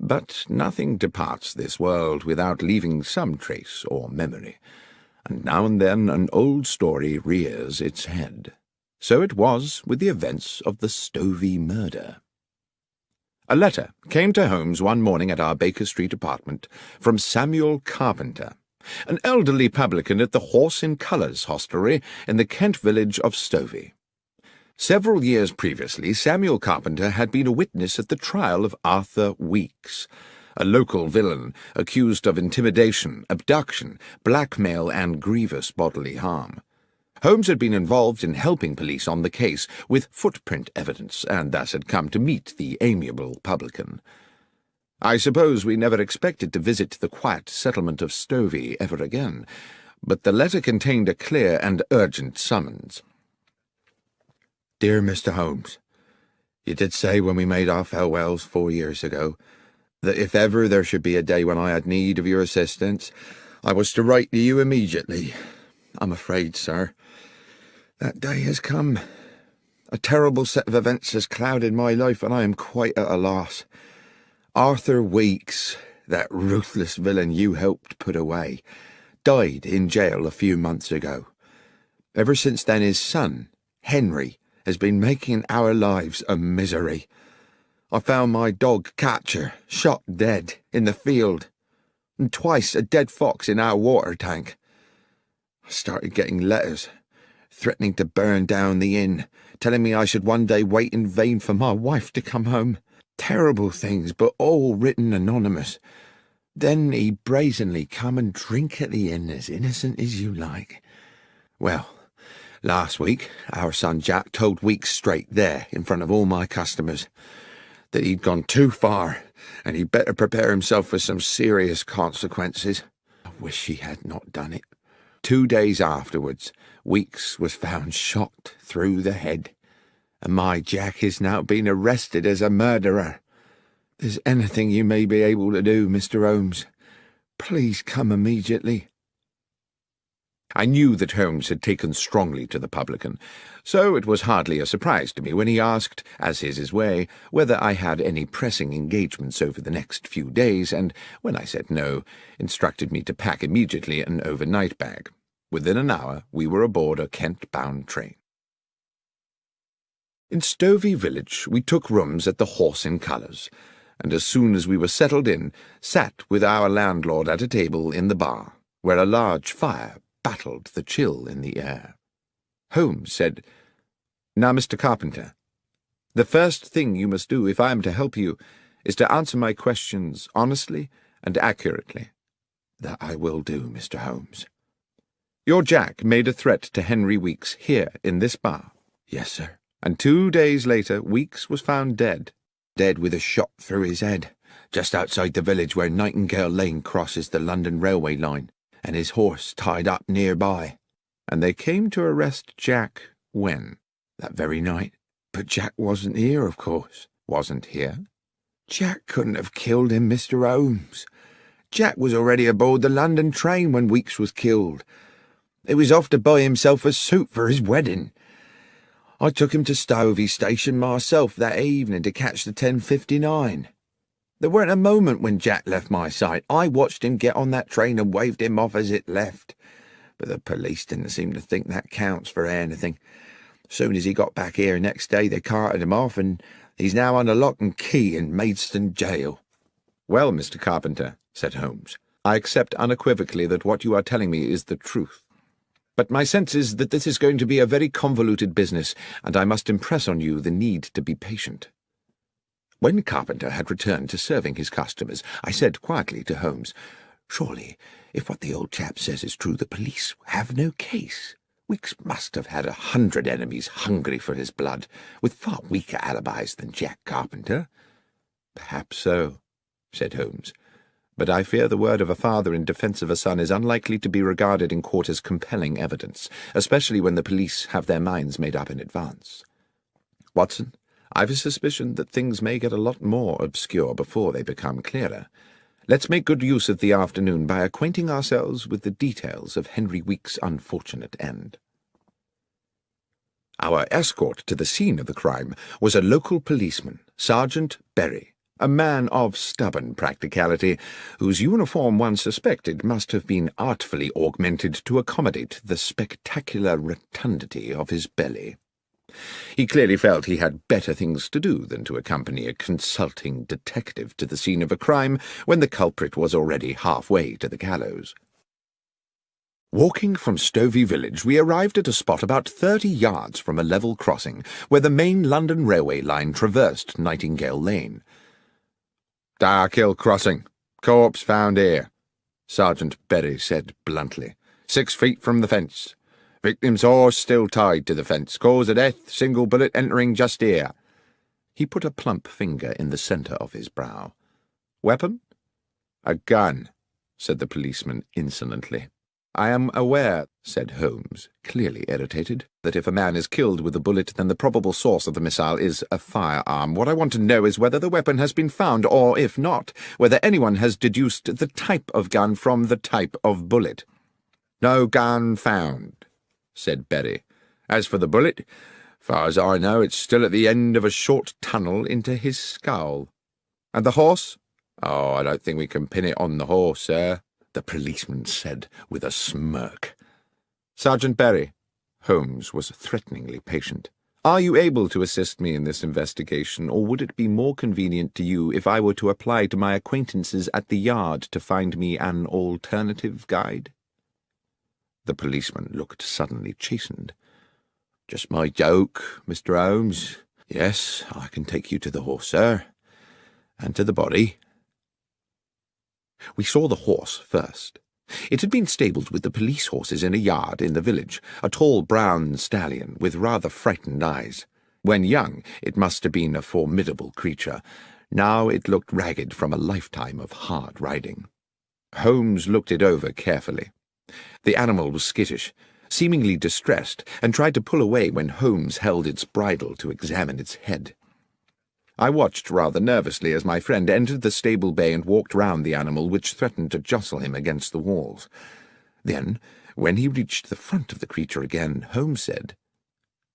But nothing departs this world without leaving some trace or memory, and now and then an old story rears its head. So it was with the events of the Stovey murder. A letter came to Holmes one morning at our Baker Street apartment from Samuel Carpenter, an elderly publican at the Horse in Colours hostelry in the Kent village of Stovey. Several years previously, Samuel Carpenter had been a witness at the trial of Arthur Weeks, a local villain accused of intimidation, abduction, blackmail, and grievous bodily harm. Holmes had been involved in helping police on the case with footprint evidence, and thus had come to meet the amiable publican. I suppose we never expected to visit the quiet settlement of Stovey ever again, but the letter contained a clear and urgent summons. Dear Mr. Holmes, you did say when we made our farewells four years ago that if ever there should be a day when I had need of your assistance, I was to write to you immediately. I'm afraid, sir, that day has come. A terrible set of events has clouded my life, and I am quite at a loss. Arthur Weeks, that ruthless villain you helped put away, died in jail a few months ago. Ever since then, his son, Henry, has been making our lives a misery. I found my dog Catcher shot dead in the field, and twice a dead fox in our water tank. I started getting letters threatening to burn down the inn, telling me I should one day wait in vain for my wife to come home. Terrible things, but all written anonymous. Then he brazenly come and drink at the inn as innocent as you like. Well, last week our son Jack told Weeks straight there, in front of all my customers, that he'd gone too far and he'd better prepare himself for some serious consequences. I wish he had not done it. Two days afterwards, Weeks was found shot through the head, and my Jack is now being arrested as a murderer. There's anything you may be able to do, Mr. Holmes. Please come immediately. I knew that Holmes had taken strongly to the publican, so it was hardly a surprise to me when he asked, as is his way, whether I had any pressing engagements over the next few days, and, when I said no, instructed me to pack immediately an overnight bag. Within an hour we were aboard a Kent-bound train. In Stovey village we took rooms at the Horse in Colours, and as soon as we were settled in, sat with our landlord at a table in the bar, where a large fire battled the chill in the air. Holmes said, Now, Mr. Carpenter, the first thing you must do if I am to help you is to answer my questions honestly and accurately. That I will do, Mr. Holmes. Your Jack made a threat to Henry Weeks here in this bar. Yes, sir. And two days later, Weeks was found dead. Dead with a shot through his head, just outside the village where Nightingale Lane crosses the London railway line, and his horse tied up nearby. And they came to arrest Jack when? That very night. But Jack wasn't here, of course. Wasn't here? Jack couldn't have killed him, Mr. Holmes. Jack was already aboard the London train when Weeks was killed. He was off to buy himself a suit for his wedding. I took him to Stovey Station myself that evening to catch the 10.59. There weren't a moment when Jack left my sight. I watched him get on that train and waved him off as it left. But the police didn't seem to think that counts for anything. Soon as he got back here next day, they carted him off, and he's now under lock and key in Maidstone jail. Well, Mr. Carpenter, said Holmes, I accept unequivocally that what you are telling me is the truth. But my sense is that this is going to be a very convoluted business, and I must impress on you the need to be patient. When Carpenter had returned to serving his customers, I said quietly to Holmes, Surely, if what the old chap says is true, the police have no case. Weeks must have had a hundred enemies hungry for his blood, with far weaker alibis than Jack Carpenter. Perhaps so, said Holmes but I fear the word of a father in defence of a son is unlikely to be regarded in court as compelling evidence, especially when the police have their minds made up in advance. Watson, I've a suspicion that things may get a lot more obscure before they become clearer. Let's make good use of the afternoon by acquainting ourselves with the details of Henry Weeks' unfortunate end. Our escort to the scene of the crime was a local policeman, Sergeant Berry a man of stubborn practicality, whose uniform one suspected must have been artfully augmented to accommodate the spectacular rotundity of his belly. He clearly felt he had better things to do than to accompany a consulting detective to the scene of a crime when the culprit was already halfway to the gallows. Walking from Stovey village, we arrived at a spot about thirty yards from a level crossing where the main London railway line traversed Nightingale Lane. Darkhill Crossing. Corpse found here, Sergeant Berry said bluntly. Six feet from the fence. Victim's horse still tied to the fence. Cause of death, single bullet entering just here. He put a plump finger in the centre of his brow. Weapon? A gun, said the policeman insolently. I am aware, said Holmes, clearly irritated, that if a man is killed with a bullet, then the probable source of the missile is a firearm. What I want to know is whether the weapon has been found, or, if not, whether anyone has deduced the type of gun from the type of bullet. No gun found, said Berry. As for the bullet, far as I know, it's still at the end of a short tunnel into his skull. And the horse? Oh, I don't think we can pin it on the horse, sir the policeman said with a smirk. Sergeant Berry, Holmes was threateningly patient. Are you able to assist me in this investigation, or would it be more convenient to you if I were to apply to my acquaintances at the yard to find me an alternative guide? The policeman looked suddenly chastened. Just my joke, Mr. Holmes. Yes, I can take you to the horse, sir, and to the body. We saw the horse first. It had been stabled with the police horses in a yard in the village, a tall brown stallion with rather frightened eyes. When young, it must have been a formidable creature. Now it looked ragged from a lifetime of hard riding. Holmes looked it over carefully. The animal was skittish, seemingly distressed, and tried to pull away when Holmes held its bridle to examine its head. I watched rather nervously as my friend entered the stable bay and walked round the animal, which threatened to jostle him against the walls. Then, when he reached the front of the creature again, Holmes said,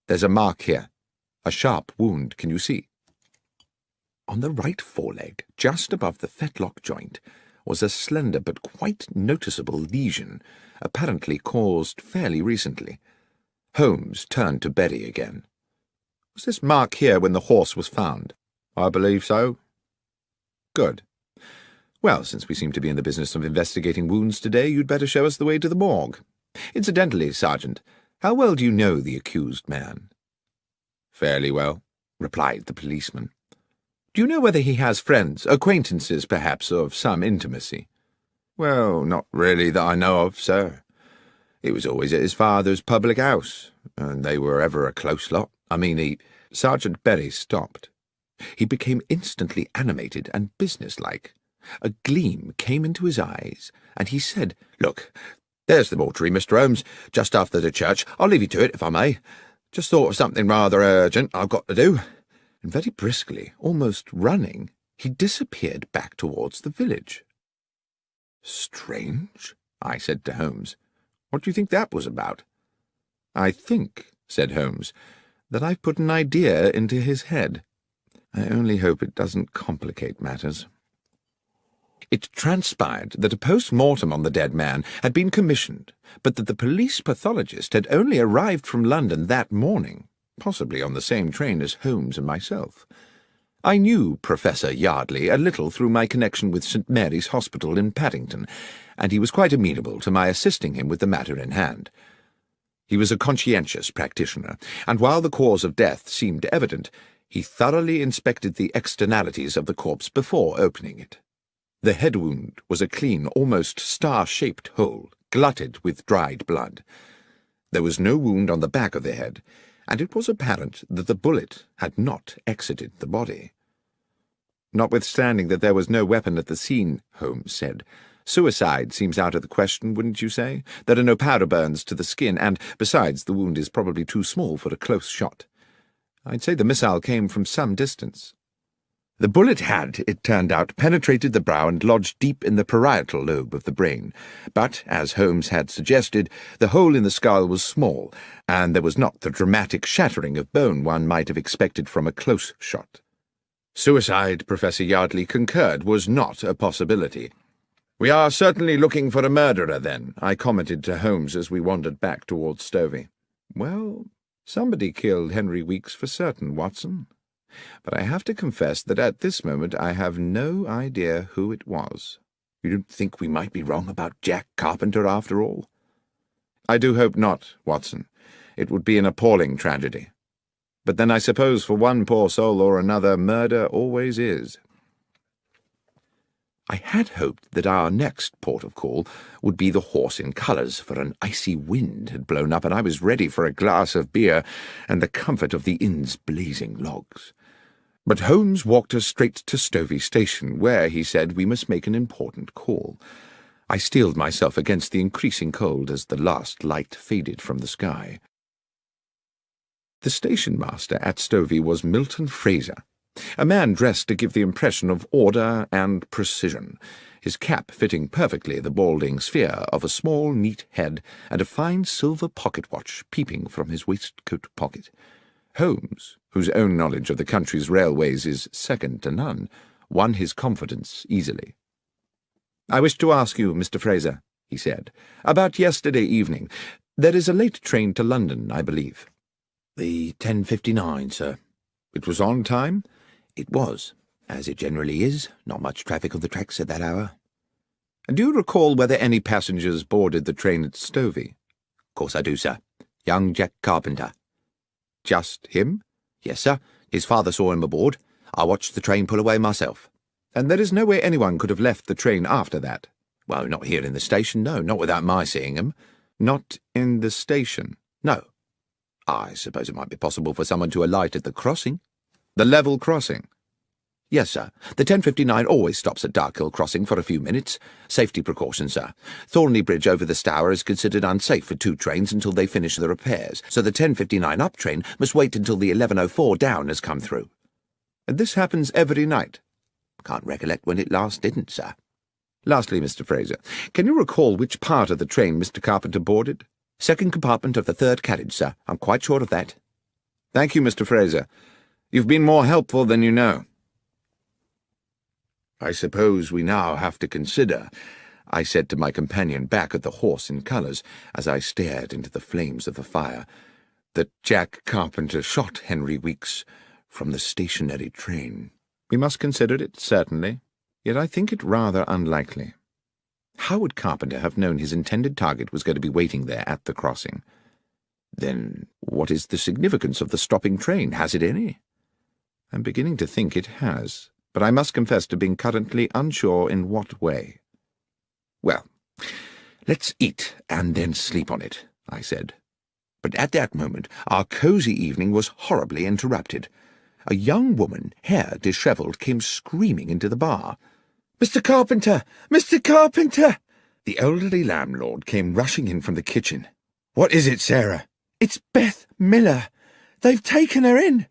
There's a mark here. A sharp wound, can you see? On the right foreleg, just above the fetlock joint, was a slender but quite noticeable lesion, apparently caused fairly recently. Holmes turned to Berry again. Was this mark here when the horse was found? I believe so. Good. Well, since we seem to be in the business of investigating wounds today, you'd better show us the way to the morgue. Incidentally, Sergeant, how well do you know the accused man? Fairly well, replied the policeman. Do you know whether he has friends, acquaintances, perhaps, of some intimacy? Well, not really that I know of, sir. He was always at his father's public house, and they were ever a close lot. I mean, he... Sergeant Berry stopped. He became instantly animated and businesslike. A gleam came into his eyes, and he said, Look, there's the mortuary, Mr. Holmes, just after the church. I'll leave you to it, if I may. Just thought of something rather urgent I've got to do. And very briskly, almost running, he disappeared back towards the village. Strange, I said to Holmes. What do you think that was about? I think, said Holmes, that I've put an idea into his head. I only hope it doesn't complicate matters. It transpired that a post-mortem on the dead man had been commissioned, but that the police pathologist had only arrived from London that morning, possibly on the same train as Holmes and myself. I knew Professor Yardley a little through my connection with St. Mary's Hospital in Paddington, and he was quite amenable to my assisting him with the matter in hand. He was a conscientious practitioner, and while the cause of death seemed evident, he thoroughly inspected the externalities of the corpse before opening it. The head wound was a clean, almost star-shaped hole, glutted with dried blood. There was no wound on the back of the head, and it was apparent that the bullet had not exited the body. Notwithstanding that there was no weapon at the scene, Holmes said, suicide seems out of the question, wouldn't you say? There are no powder burns to the skin, and, besides, the wound is probably too small for a close shot. I'd say the missile came from some distance. The bullet had, it turned out, penetrated the brow and lodged deep in the parietal lobe of the brain. But, as Holmes had suggested, the hole in the skull was small, and there was not the dramatic shattering of bone one might have expected from a close shot. Suicide, Professor Yardley concurred, was not a possibility. We are certainly looking for a murderer, then, I commented to Holmes as we wandered back towards Stovey. Well, somebody killed Henry Weeks for certain, Watson but I have to confess that at this moment I have no idea who it was. You don't think we might be wrong about Jack Carpenter after all? I do hope not, Watson. It would be an appalling tragedy. But then I suppose for one poor soul or another, murder always is. I had hoped that our next port of call would be the Horse in Colours, for an icy wind had blown up, and I was ready for a glass of beer and the comfort of the inn's blazing logs. But Holmes walked us straight to Stovey Station, where, he said, we must make an important call. I steeled myself against the increasing cold as the last light faded from the sky. The station master at Stovey was Milton Fraser, a man dressed to give the impression of order and precision, his cap fitting perfectly the balding sphere of a small, neat head, and a fine silver pocket watch peeping from his waistcoat pocket. Holmes, whose own knowledge of the country's railways is second to none, won his confidence easily. I wish to ask you, Mr. Fraser, he said, about yesterday evening. There is a late train to London, I believe. The 10.59, sir. It was on time? It was, as it generally is. Not much traffic on the tracks at that hour. And do you recall whether any passengers boarded the train at Stovey? Of course I do, sir. Young Jack Carpenter. Just him? Yes, sir. His father saw him aboard. I watched the train pull away myself. And there is no way anyone could have left the train after that? Well, not here in the station, no, not without my seeing him. Not in the station? No. I suppose it might be possible for someone to alight at the crossing. The level crossing? Yes, sir. The 1059 always stops at Darkhill Crossing for a few minutes. Safety precaution, sir. Thornley Bridge over the Stour is considered unsafe for two trains until they finish the repairs, so the 1059 up train must wait until the 1104 down has come through. And this happens every night? Can't recollect when it last didn't, sir. Lastly, Mr. Fraser, can you recall which part of the train Mr. Carpenter boarded? Second compartment of the third carriage, sir. I'm quite sure of that. Thank you, Mr. Fraser. You've been more helpful than you know. I suppose we now have to consider, I said to my companion back at the horse in colours, as I stared into the flames of the fire, that Jack Carpenter shot Henry Weeks from the stationary train. We must consider it, certainly, Yet I think it rather unlikely. How would Carpenter have known his intended target was going to be waiting there at the crossing? Then what is the significance of the stopping train? Has it any? I'm beginning to think it has, but I must confess to being currently unsure in what way. Well, let's eat and then sleep on it, I said. But at that moment our cosy evening was horribly interrupted. A young woman, hair dishevelled, came screaming into the bar. Mr. Carpenter! Mr. Carpenter! The elderly landlord came rushing in from the kitchen. What is it, Sarah? It's Beth Miller. They've taken her in.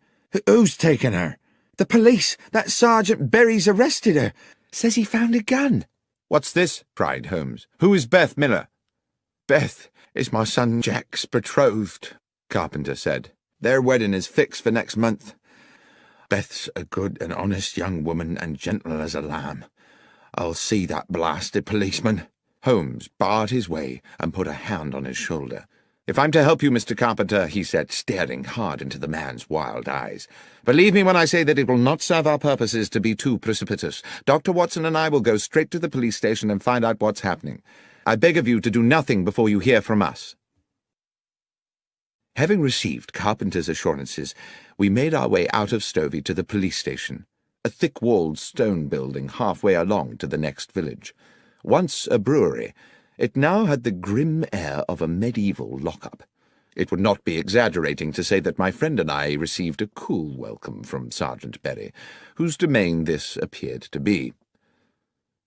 Who's taken her? The police. That Sergeant Berry's arrested her. Says he found a gun. What's this? cried Holmes. Who is Beth Miller? Beth is my son Jack's betrothed, Carpenter said. Their wedding is fixed for next month. Beth's a good and honest young woman and gentle as a lamb. I'll see that blasted policeman. Holmes barred his way and put a hand on his shoulder. If I'm to help you, Mr. Carpenter, he said, staring hard into the man's wild eyes, believe me when I say that it will not serve our purposes to be too precipitous. Dr. Watson and I will go straight to the police station and find out what's happening. I beg of you to do nothing before you hear from us. Having received Carpenter's assurances, we made our way out of Stovey to the police station, a thick-walled stone building halfway along to the next village. Once a brewery, it now had the grim air of a medieval lockup. It would not be exaggerating to say that my friend and I received a cool welcome from Sergeant Berry, whose domain this appeared to be.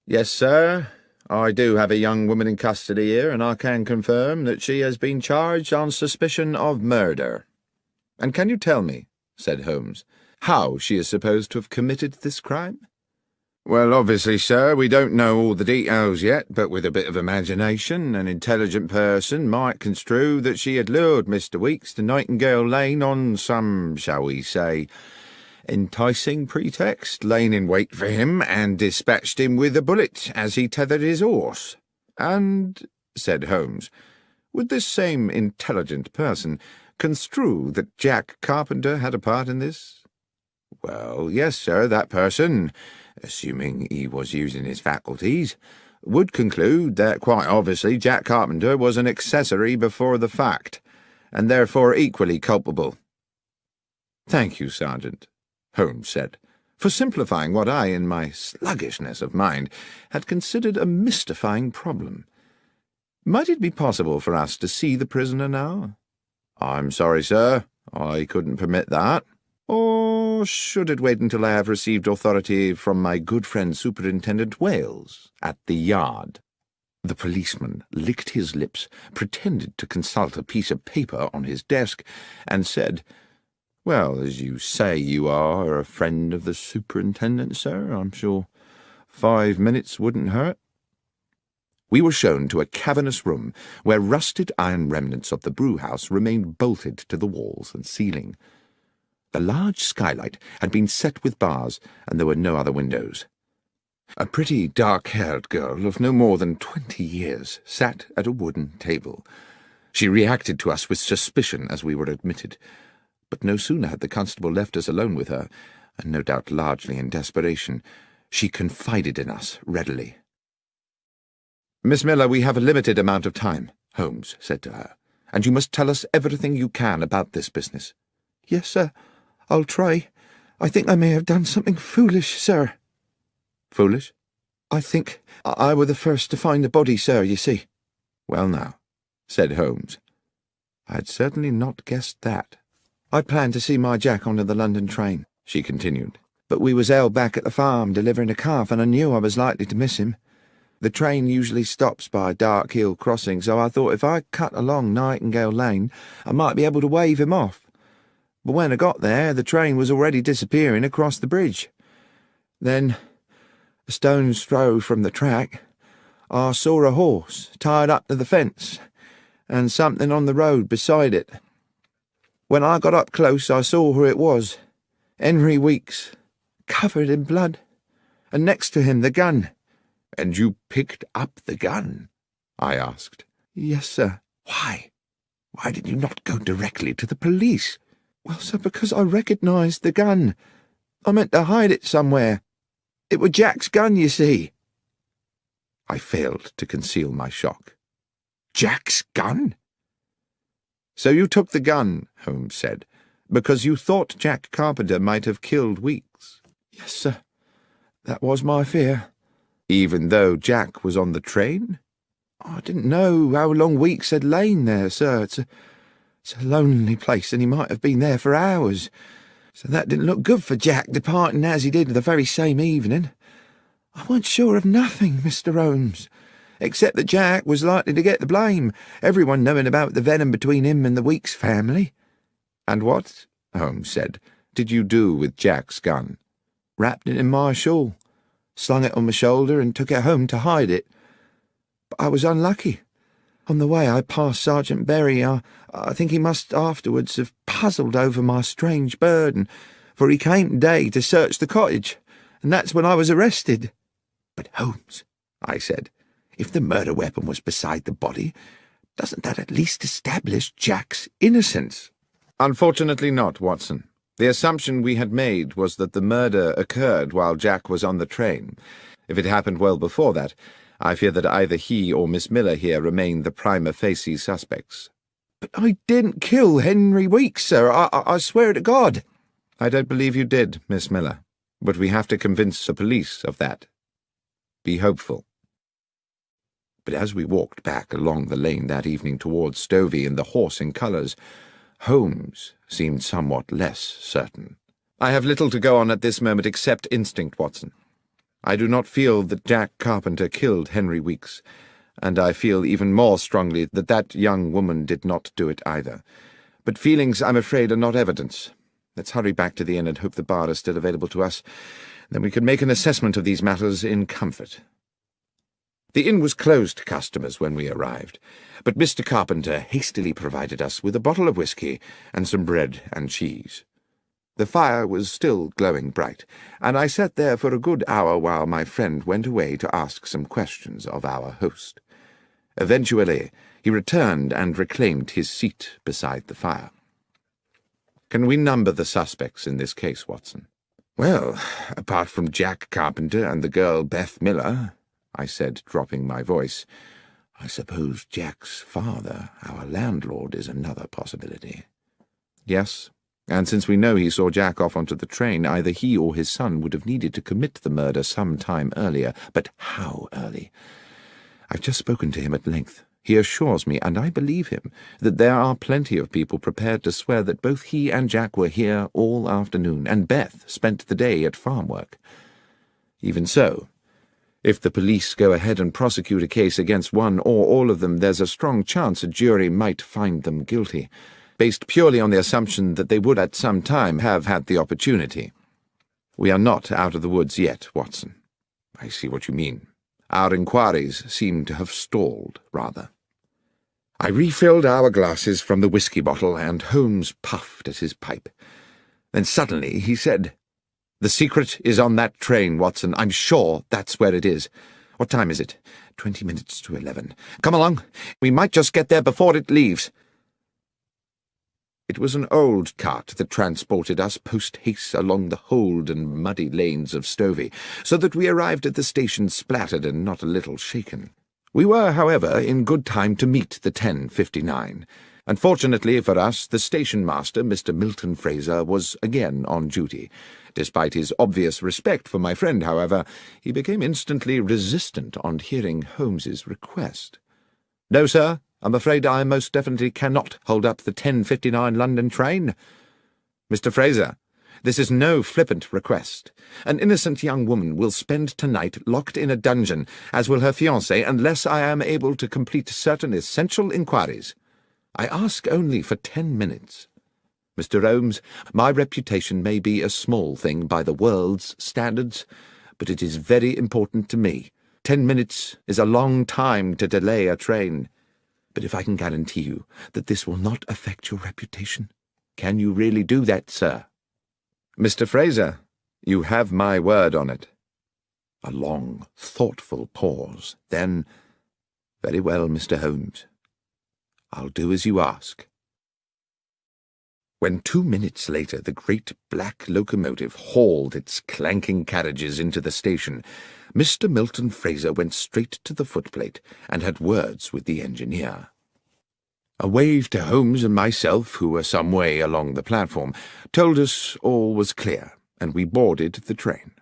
Yes, sir, I do have a young woman in custody here, and I can confirm that she has been charged on suspicion of murder. And can you tell me, said Holmes, how she is supposed to have committed this crime? Well, obviously, sir, we don't know all the details yet, but with a bit of imagination, an intelligent person might construe that she had lured Mr. Weeks to Nightingale Lane on some, shall we say, enticing pretext, lain in wait for him, and dispatched him with a bullet as he tethered his horse. And, said Holmes, would this same intelligent person construe that Jack Carpenter had a part in this? Well, yes, sir, that person assuming he was using his faculties, would conclude that quite obviously Jack Carpenter was an accessory before the fact, and therefore equally culpable. Thank you, Sergeant, Holmes said, for simplifying what I, in my sluggishness of mind, had considered a mystifying problem. Might it be possible for us to see the prisoner now? I'm sorry, sir, I couldn't permit that. Or should it wait until I have received authority from my good friend Superintendent Wales at the Yard? The policeman licked his lips, pretended to consult a piece of paper on his desk, and said, Well, as you say you are a friend of the superintendent, sir, I'm sure five minutes wouldn't hurt. We were shown to a cavernous room where rusted iron remnants of the brewhouse remained bolted to the walls and ceiling. The large skylight had been set with bars, and there were no other windows. A pretty dark-haired girl of no more than twenty years sat at a wooden table. She reacted to us with suspicion as we were admitted, but no sooner had the constable left us alone with her, and no doubt largely in desperation, she confided in us readily. Miss Miller, we have a limited amount of time, Holmes said to her, and you must tell us everything you can about this business. Yes, sir. I'll try. I think I may have done something foolish, sir. Foolish? I think I were the first to find the body, sir, you see. Well now, said Holmes. I had certainly not guessed that. I planned to see my Jack on the London train, she continued, but we was held back at the farm delivering a calf, and I knew I was likely to miss him. The train usually stops by Dark Hill Crossing, so I thought if I cut along Nightingale Lane, I might be able to wave him off but when I got there, the train was already disappearing across the bridge. Then, a stone's throw from the track, I saw a horse tied up to the fence, and something on the road beside it. When I got up close, I saw who it was Henry Weeks, covered in blood, and next to him the gun. And you picked up the gun? I asked. Yes, sir. Why? Why did you not go directly to the police? Well, sir, because I recognised the gun. I meant to hide it somewhere. It was Jack's gun, you see. I failed to conceal my shock. Jack's gun? So you took the gun, Holmes said, because you thought Jack Carpenter might have killed Weeks? Yes, sir. That was my fear. Even though Jack was on the train? I didn't know how long Weeks had lain there, sir. It's a, it's a lonely place, and he might have been there for hours. So that didn't look good for Jack, departing as he did the very same evening. I wasn't sure of nothing, Mr. Holmes, except that Jack was likely to get the blame, everyone knowing about the venom between him and the Weeks family. And what, Holmes said, did you do with Jack's gun? Wrapped it in my shawl, slung it on my shoulder, and took it home to hide it. But I was unlucky. On the way I passed Sergeant Berry. I, I think he must afterwards have puzzled over my strange burden, for he came today to search the cottage, and that's when I was arrested. But Holmes, I said, if the murder weapon was beside the body, doesn't that at least establish Jack's innocence? Unfortunately not, Watson. The assumption we had made was that the murder occurred while Jack was on the train. If it happened well before that, I fear that either he or Miss Miller here remain the prima facie suspects. But I didn't kill Henry Weeks, sir. I, I, I swear to God. I don't believe you did, Miss Miller, but we have to convince the police of that. Be hopeful. But as we walked back along the lane that evening towards Stovey and the horse in colours, Holmes seemed somewhat less certain. I have little to go on at this moment except instinct, Watson. I do not feel that Jack Carpenter killed Henry Weeks, and I feel even more strongly that that young woman did not do it either. But feelings, I'm afraid, are not evidence. Let's hurry back to the inn and hope the bar is still available to us. Then we can make an assessment of these matters in comfort. The inn was closed to customers when we arrived, but Mr. Carpenter hastily provided us with a bottle of whisky and some bread and cheese. The fire was still glowing bright, and I sat there for a good hour while my friend went away to ask some questions of our host. Eventually, he returned and reclaimed his seat beside the fire. Can we number the suspects in this case, Watson? Well, apart from Jack Carpenter and the girl Beth Miller, I said, dropping my voice, I suppose Jack's father, our landlord, is another possibility. Yes, and since we know he saw Jack off onto the train, either he or his son would have needed to commit the murder some time earlier. But how early? I've just spoken to him at length. He assures me, and I believe him, that there are plenty of people prepared to swear that both he and Jack were here all afternoon, and Beth spent the day at farm work. Even so, if the police go ahead and prosecute a case against one or all of them, there's a strong chance a jury might find them guilty, based purely on the assumption that they would at some time have had the opportunity. We are not out of the woods yet, Watson. I see what you mean. Our inquiries seem to have stalled, rather. I refilled our glasses from the whisky bottle, and Holmes puffed at his pipe. Then suddenly he said, The secret is on that train, Watson. I'm sure that's where it is. What time is it? Twenty minutes to eleven. Come along. We might just get there before it leaves. It was an old cart that transported us post-haste along the hold and muddy lanes of Stovey, so that we arrived at the station splattered and not a little shaken. We were, however, in good time to meet the 10.59. Unfortunately for us, the station master, Mr. Milton Fraser, was again on duty. Despite his obvious respect for my friend, however, he became instantly resistant on hearing Holmes's request. No, sir, I'm afraid I most definitely cannot hold up the 10.59 London train. Mr. Fraser, this is no flippant request. An innocent young woman will spend tonight locked in a dungeon, as will her fiancé, unless I am able to complete certain essential inquiries. I ask only for ten minutes. Mr. Holmes, my reputation may be a small thing by the world's standards, but it is very important to me. Ten minutes is a long time to delay a train. But if I can guarantee you that this will not affect your reputation, can you really do that, sir? Mr. Fraser, you have my word on it. A long, thoughtful pause. Then, very well, Mr. Holmes. I'll do as you ask. When two minutes later the great black locomotive hauled its clanking carriages into the station, Mr. Milton Fraser went straight to the footplate and had words with the engineer. A wave to Holmes and myself, who were some way along the platform, told us all was clear, and we boarded the train.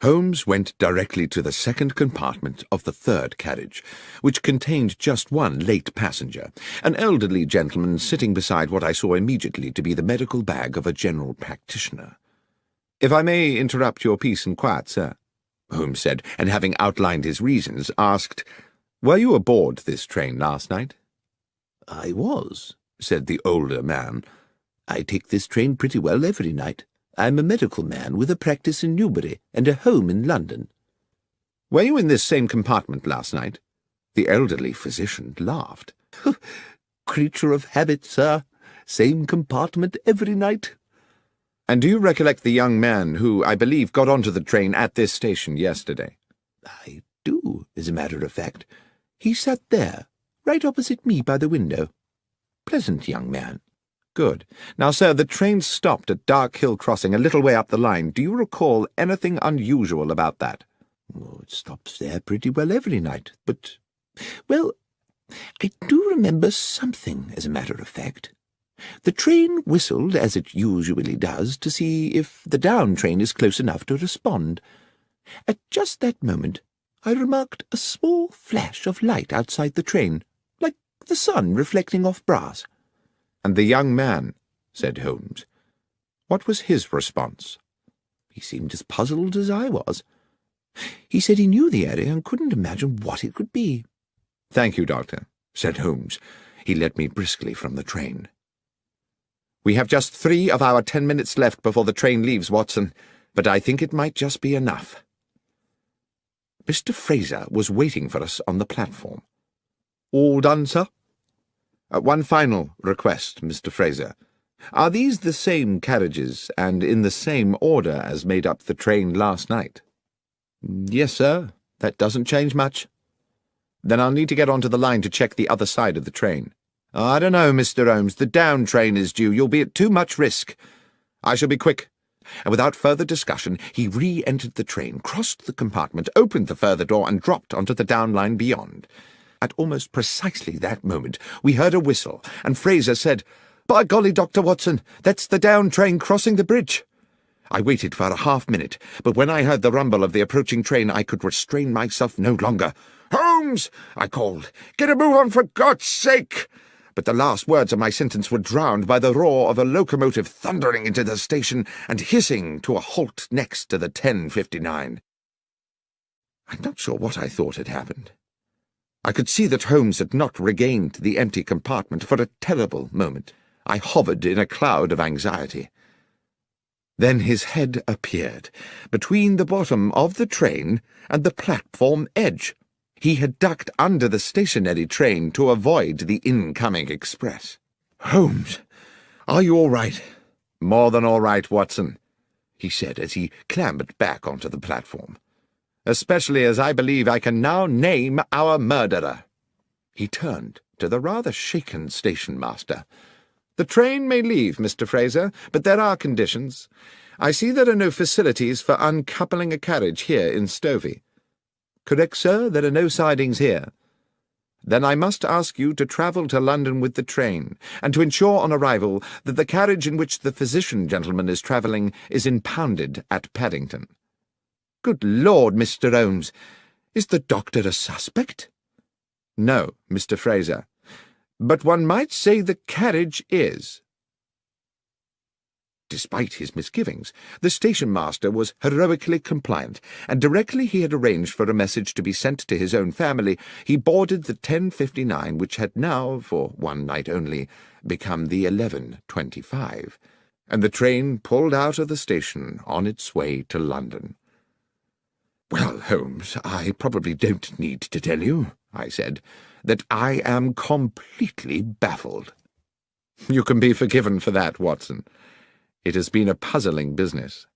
Holmes went directly to the second compartment of the third carriage, which contained just one late passenger, an elderly gentleman sitting beside what I saw immediately to be the medical bag of a general practitioner. If I may interrupt your peace and quiet, sir, Holmes said, and having outlined his reasons, asked, Were you aboard this train last night? I was, said the older man. I take this train pretty well every night. I'm a medical man with a practice in Newbury and a home in London. Were you in this same compartment last night? The elderly physician laughed. Creature of habit, sir. Same compartment every night. And do you recollect the young man who, I believe, got onto the train at this station yesterday? I do, as a matter of fact. He sat there, right opposite me by the window. Pleasant young man. Good. Now, sir, the train stopped at Dark Hill Crossing a little way up the line. Do you recall anything unusual about that? Oh, it stops there pretty well every night, but, well, I do remember something, as a matter of fact. The train whistled, as it usually does, to see if the down train is close enough to respond. At just that moment, I remarked a small flash of light outside the train, like the sun reflecting off brass. And the young man, said Holmes. What was his response? He seemed as puzzled as I was. He said he knew the area and couldn't imagine what it could be. Thank you, Doctor, said Holmes. He led me briskly from the train. We have just three of our ten minutes left before the train leaves, Watson, but I think it might just be enough. Mr. Fraser was waiting for us on the platform. All done, sir? Uh, one final request, Mr. Fraser. Are these the same carriages and in the same order as made up the train last night? Yes, sir. That doesn't change much. Then I'll need to get onto the line to check the other side of the train. I don't know, Mr. Holmes. The down train is due. You'll be at too much risk. I shall be quick. And without further discussion, he re-entered the train, crossed the compartment, opened the further door, and dropped onto the down line beyond. At almost precisely that moment, we heard a whistle, and Fraser said, By golly, Dr. Watson, that's the down train crossing the bridge. I waited for a half minute, but when I heard the rumble of the approaching train, I could restrain myself no longer. Holmes! I called. Get a move on, for God's sake! But the last words of my sentence were drowned by the roar of a locomotive thundering into the station and hissing to a halt next to the 1059. I'm not sure what I thought had happened. I could see that Holmes had not regained the empty compartment for a terrible moment. I hovered in a cloud of anxiety. Then his head appeared, between the bottom of the train and the platform edge. He had ducked under the stationary train to avoid the incoming express. Holmes, are you all right? More than all right, Watson, he said as he clambered back onto the platform especially as I believe I can now name our murderer. He turned to the rather shaken station master. The train may leave, Mr. Fraser, but there are conditions. I see there are no facilities for uncoupling a carriage here in Stovey. Correct, sir, there are no sidings here. Then I must ask you to travel to London with the train, and to ensure on arrival that the carriage in which the physician gentleman is travelling is impounded at Paddington. Good Lord, Mr. Holmes, is the doctor a suspect? No, Mr. Fraser, but one might say the carriage is. Despite his misgivings, the station master was heroically compliant, and directly he had arranged for a message to be sent to his own family, he boarded the 10.59, which had now, for one night only, become the 11.25, and the train pulled out of the station on its way to London. Well, Holmes, I probably don't need to tell you, I said, that I am completely baffled. You can be forgiven for that, Watson. It has been a puzzling business.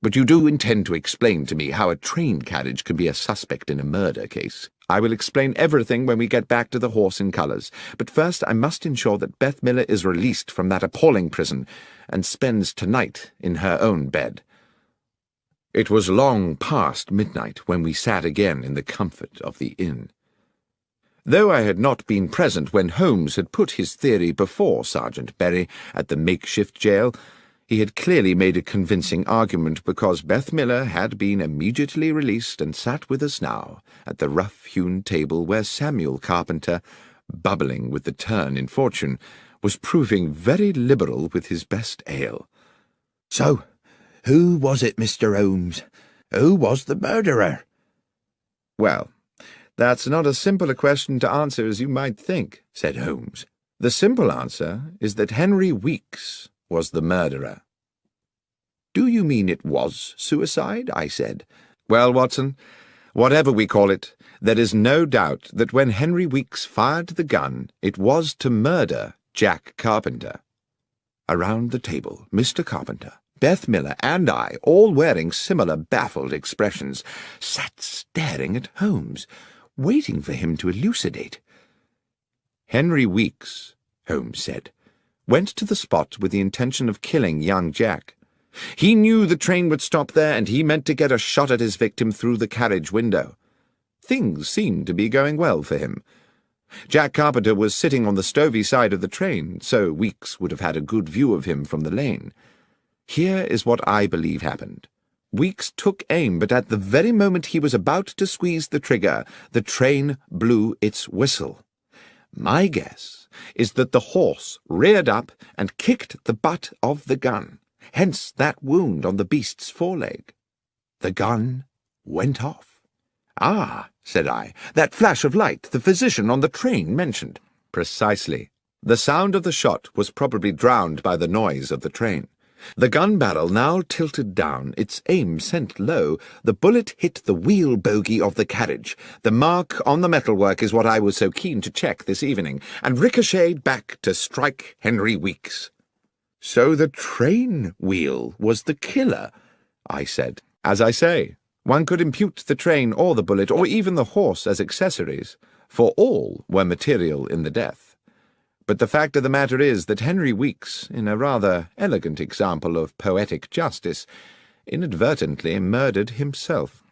But you do intend to explain to me how a train carriage can be a suspect in a murder case. I will explain everything when we get back to the horse in colours, but first I must ensure that Beth Miller is released from that appalling prison and spends tonight in her own bed. It was long past midnight when we sat again in the comfort of the inn. Though I had not been present when Holmes had put his theory before Sergeant Berry at the makeshift jail, he had clearly made a convincing argument because Beth Miller had been immediately released and sat with us now at the rough-hewn table where Samuel Carpenter, bubbling with the turn in fortune, was proving very liberal with his best ale. So, who was it, Mr. Holmes? Who was the murderer? Well, that's not as simple a question to answer as you might think, said Holmes. The simple answer is that Henry Weeks was the murderer. Do you mean it was suicide? I said. Well, Watson, whatever we call it, there is no doubt that when Henry Weeks fired the gun, it was to murder Jack Carpenter. Around the table, Mr. Carpenter, Beth Miller, and I, all wearing similar baffled expressions, sat staring at Holmes, waiting for him to elucidate. Henry Weeks, Holmes said, went to the spot with the intention of killing young Jack. He knew the train would stop there, and he meant to get a shot at his victim through the carriage window. Things seemed to be going well for him. Jack Carpenter was sitting on the stovey side of the train, so Weeks would have had a good view of him from the lane. Here is what I believe happened. Weeks took aim, but at the very moment he was about to squeeze the trigger, the train blew its whistle. My guess is that the horse reared up and kicked the butt of the gun, hence that wound on the beast's foreleg. The gun went off. Ah, said I, that flash of light the physician on the train mentioned. Precisely. The sound of the shot was probably drowned by the noise of the train. The gun barrel now tilted down, its aim sent low. The bullet hit the wheel bogie of the carriage. The mark on the metalwork is what I was so keen to check this evening, and ricocheted back to strike Henry Weeks. So the train wheel was the killer, I said. As I say, one could impute the train or the bullet or even the horse as accessories, for all were material in the death. But the fact of the matter is that Henry Weeks, in a rather elegant example of poetic justice, inadvertently murdered himself.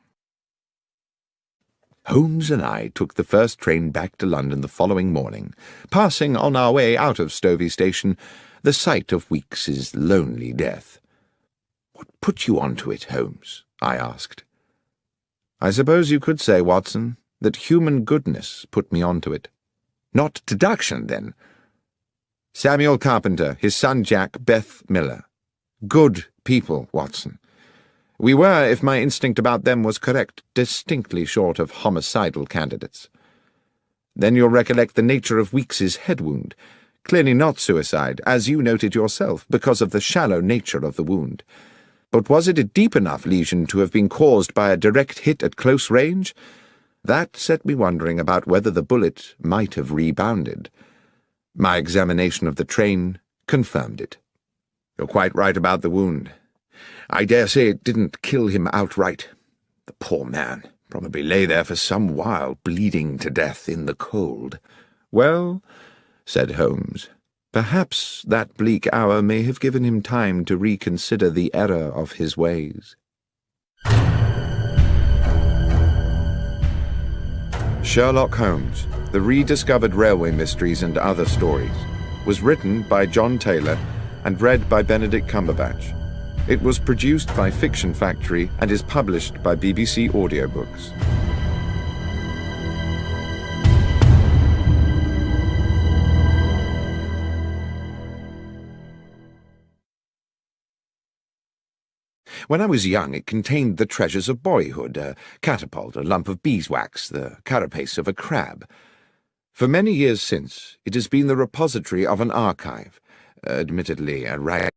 Holmes and I took the first train back to London the following morning, passing on our way out of Stovey Station the sight of Weeks's lonely death. What put you on to it, Holmes? I asked. I suppose you could say, Watson, that human goodness put me on to it. Not deduction, then, Samuel Carpenter, his son Jack, Beth Miller. Good people, Watson. We were, if my instinct about them was correct, distinctly short of homicidal candidates. Then you'll recollect the nature of Weeks's head wound. Clearly not suicide, as you noted yourself, because of the shallow nature of the wound. But was it a deep enough lesion to have been caused by a direct hit at close range? That set me wondering about whether the bullet might have rebounded. My examination of the train confirmed it. You're quite right about the wound. I dare say it didn't kill him outright. The poor man probably lay there for some while, bleeding to death in the cold. Well, said Holmes, perhaps that bleak hour may have given him time to reconsider the error of his ways. Sherlock Holmes the Rediscovered Railway Mysteries and Other Stories, was written by John Taylor and read by Benedict Cumberbatch. It was produced by Fiction Factory and is published by BBC Audiobooks. When I was young, it contained the treasures of boyhood, a catapult, a lump of beeswax, the carapace of a crab, for many years since, it has been the repository of an archive, admittedly a rag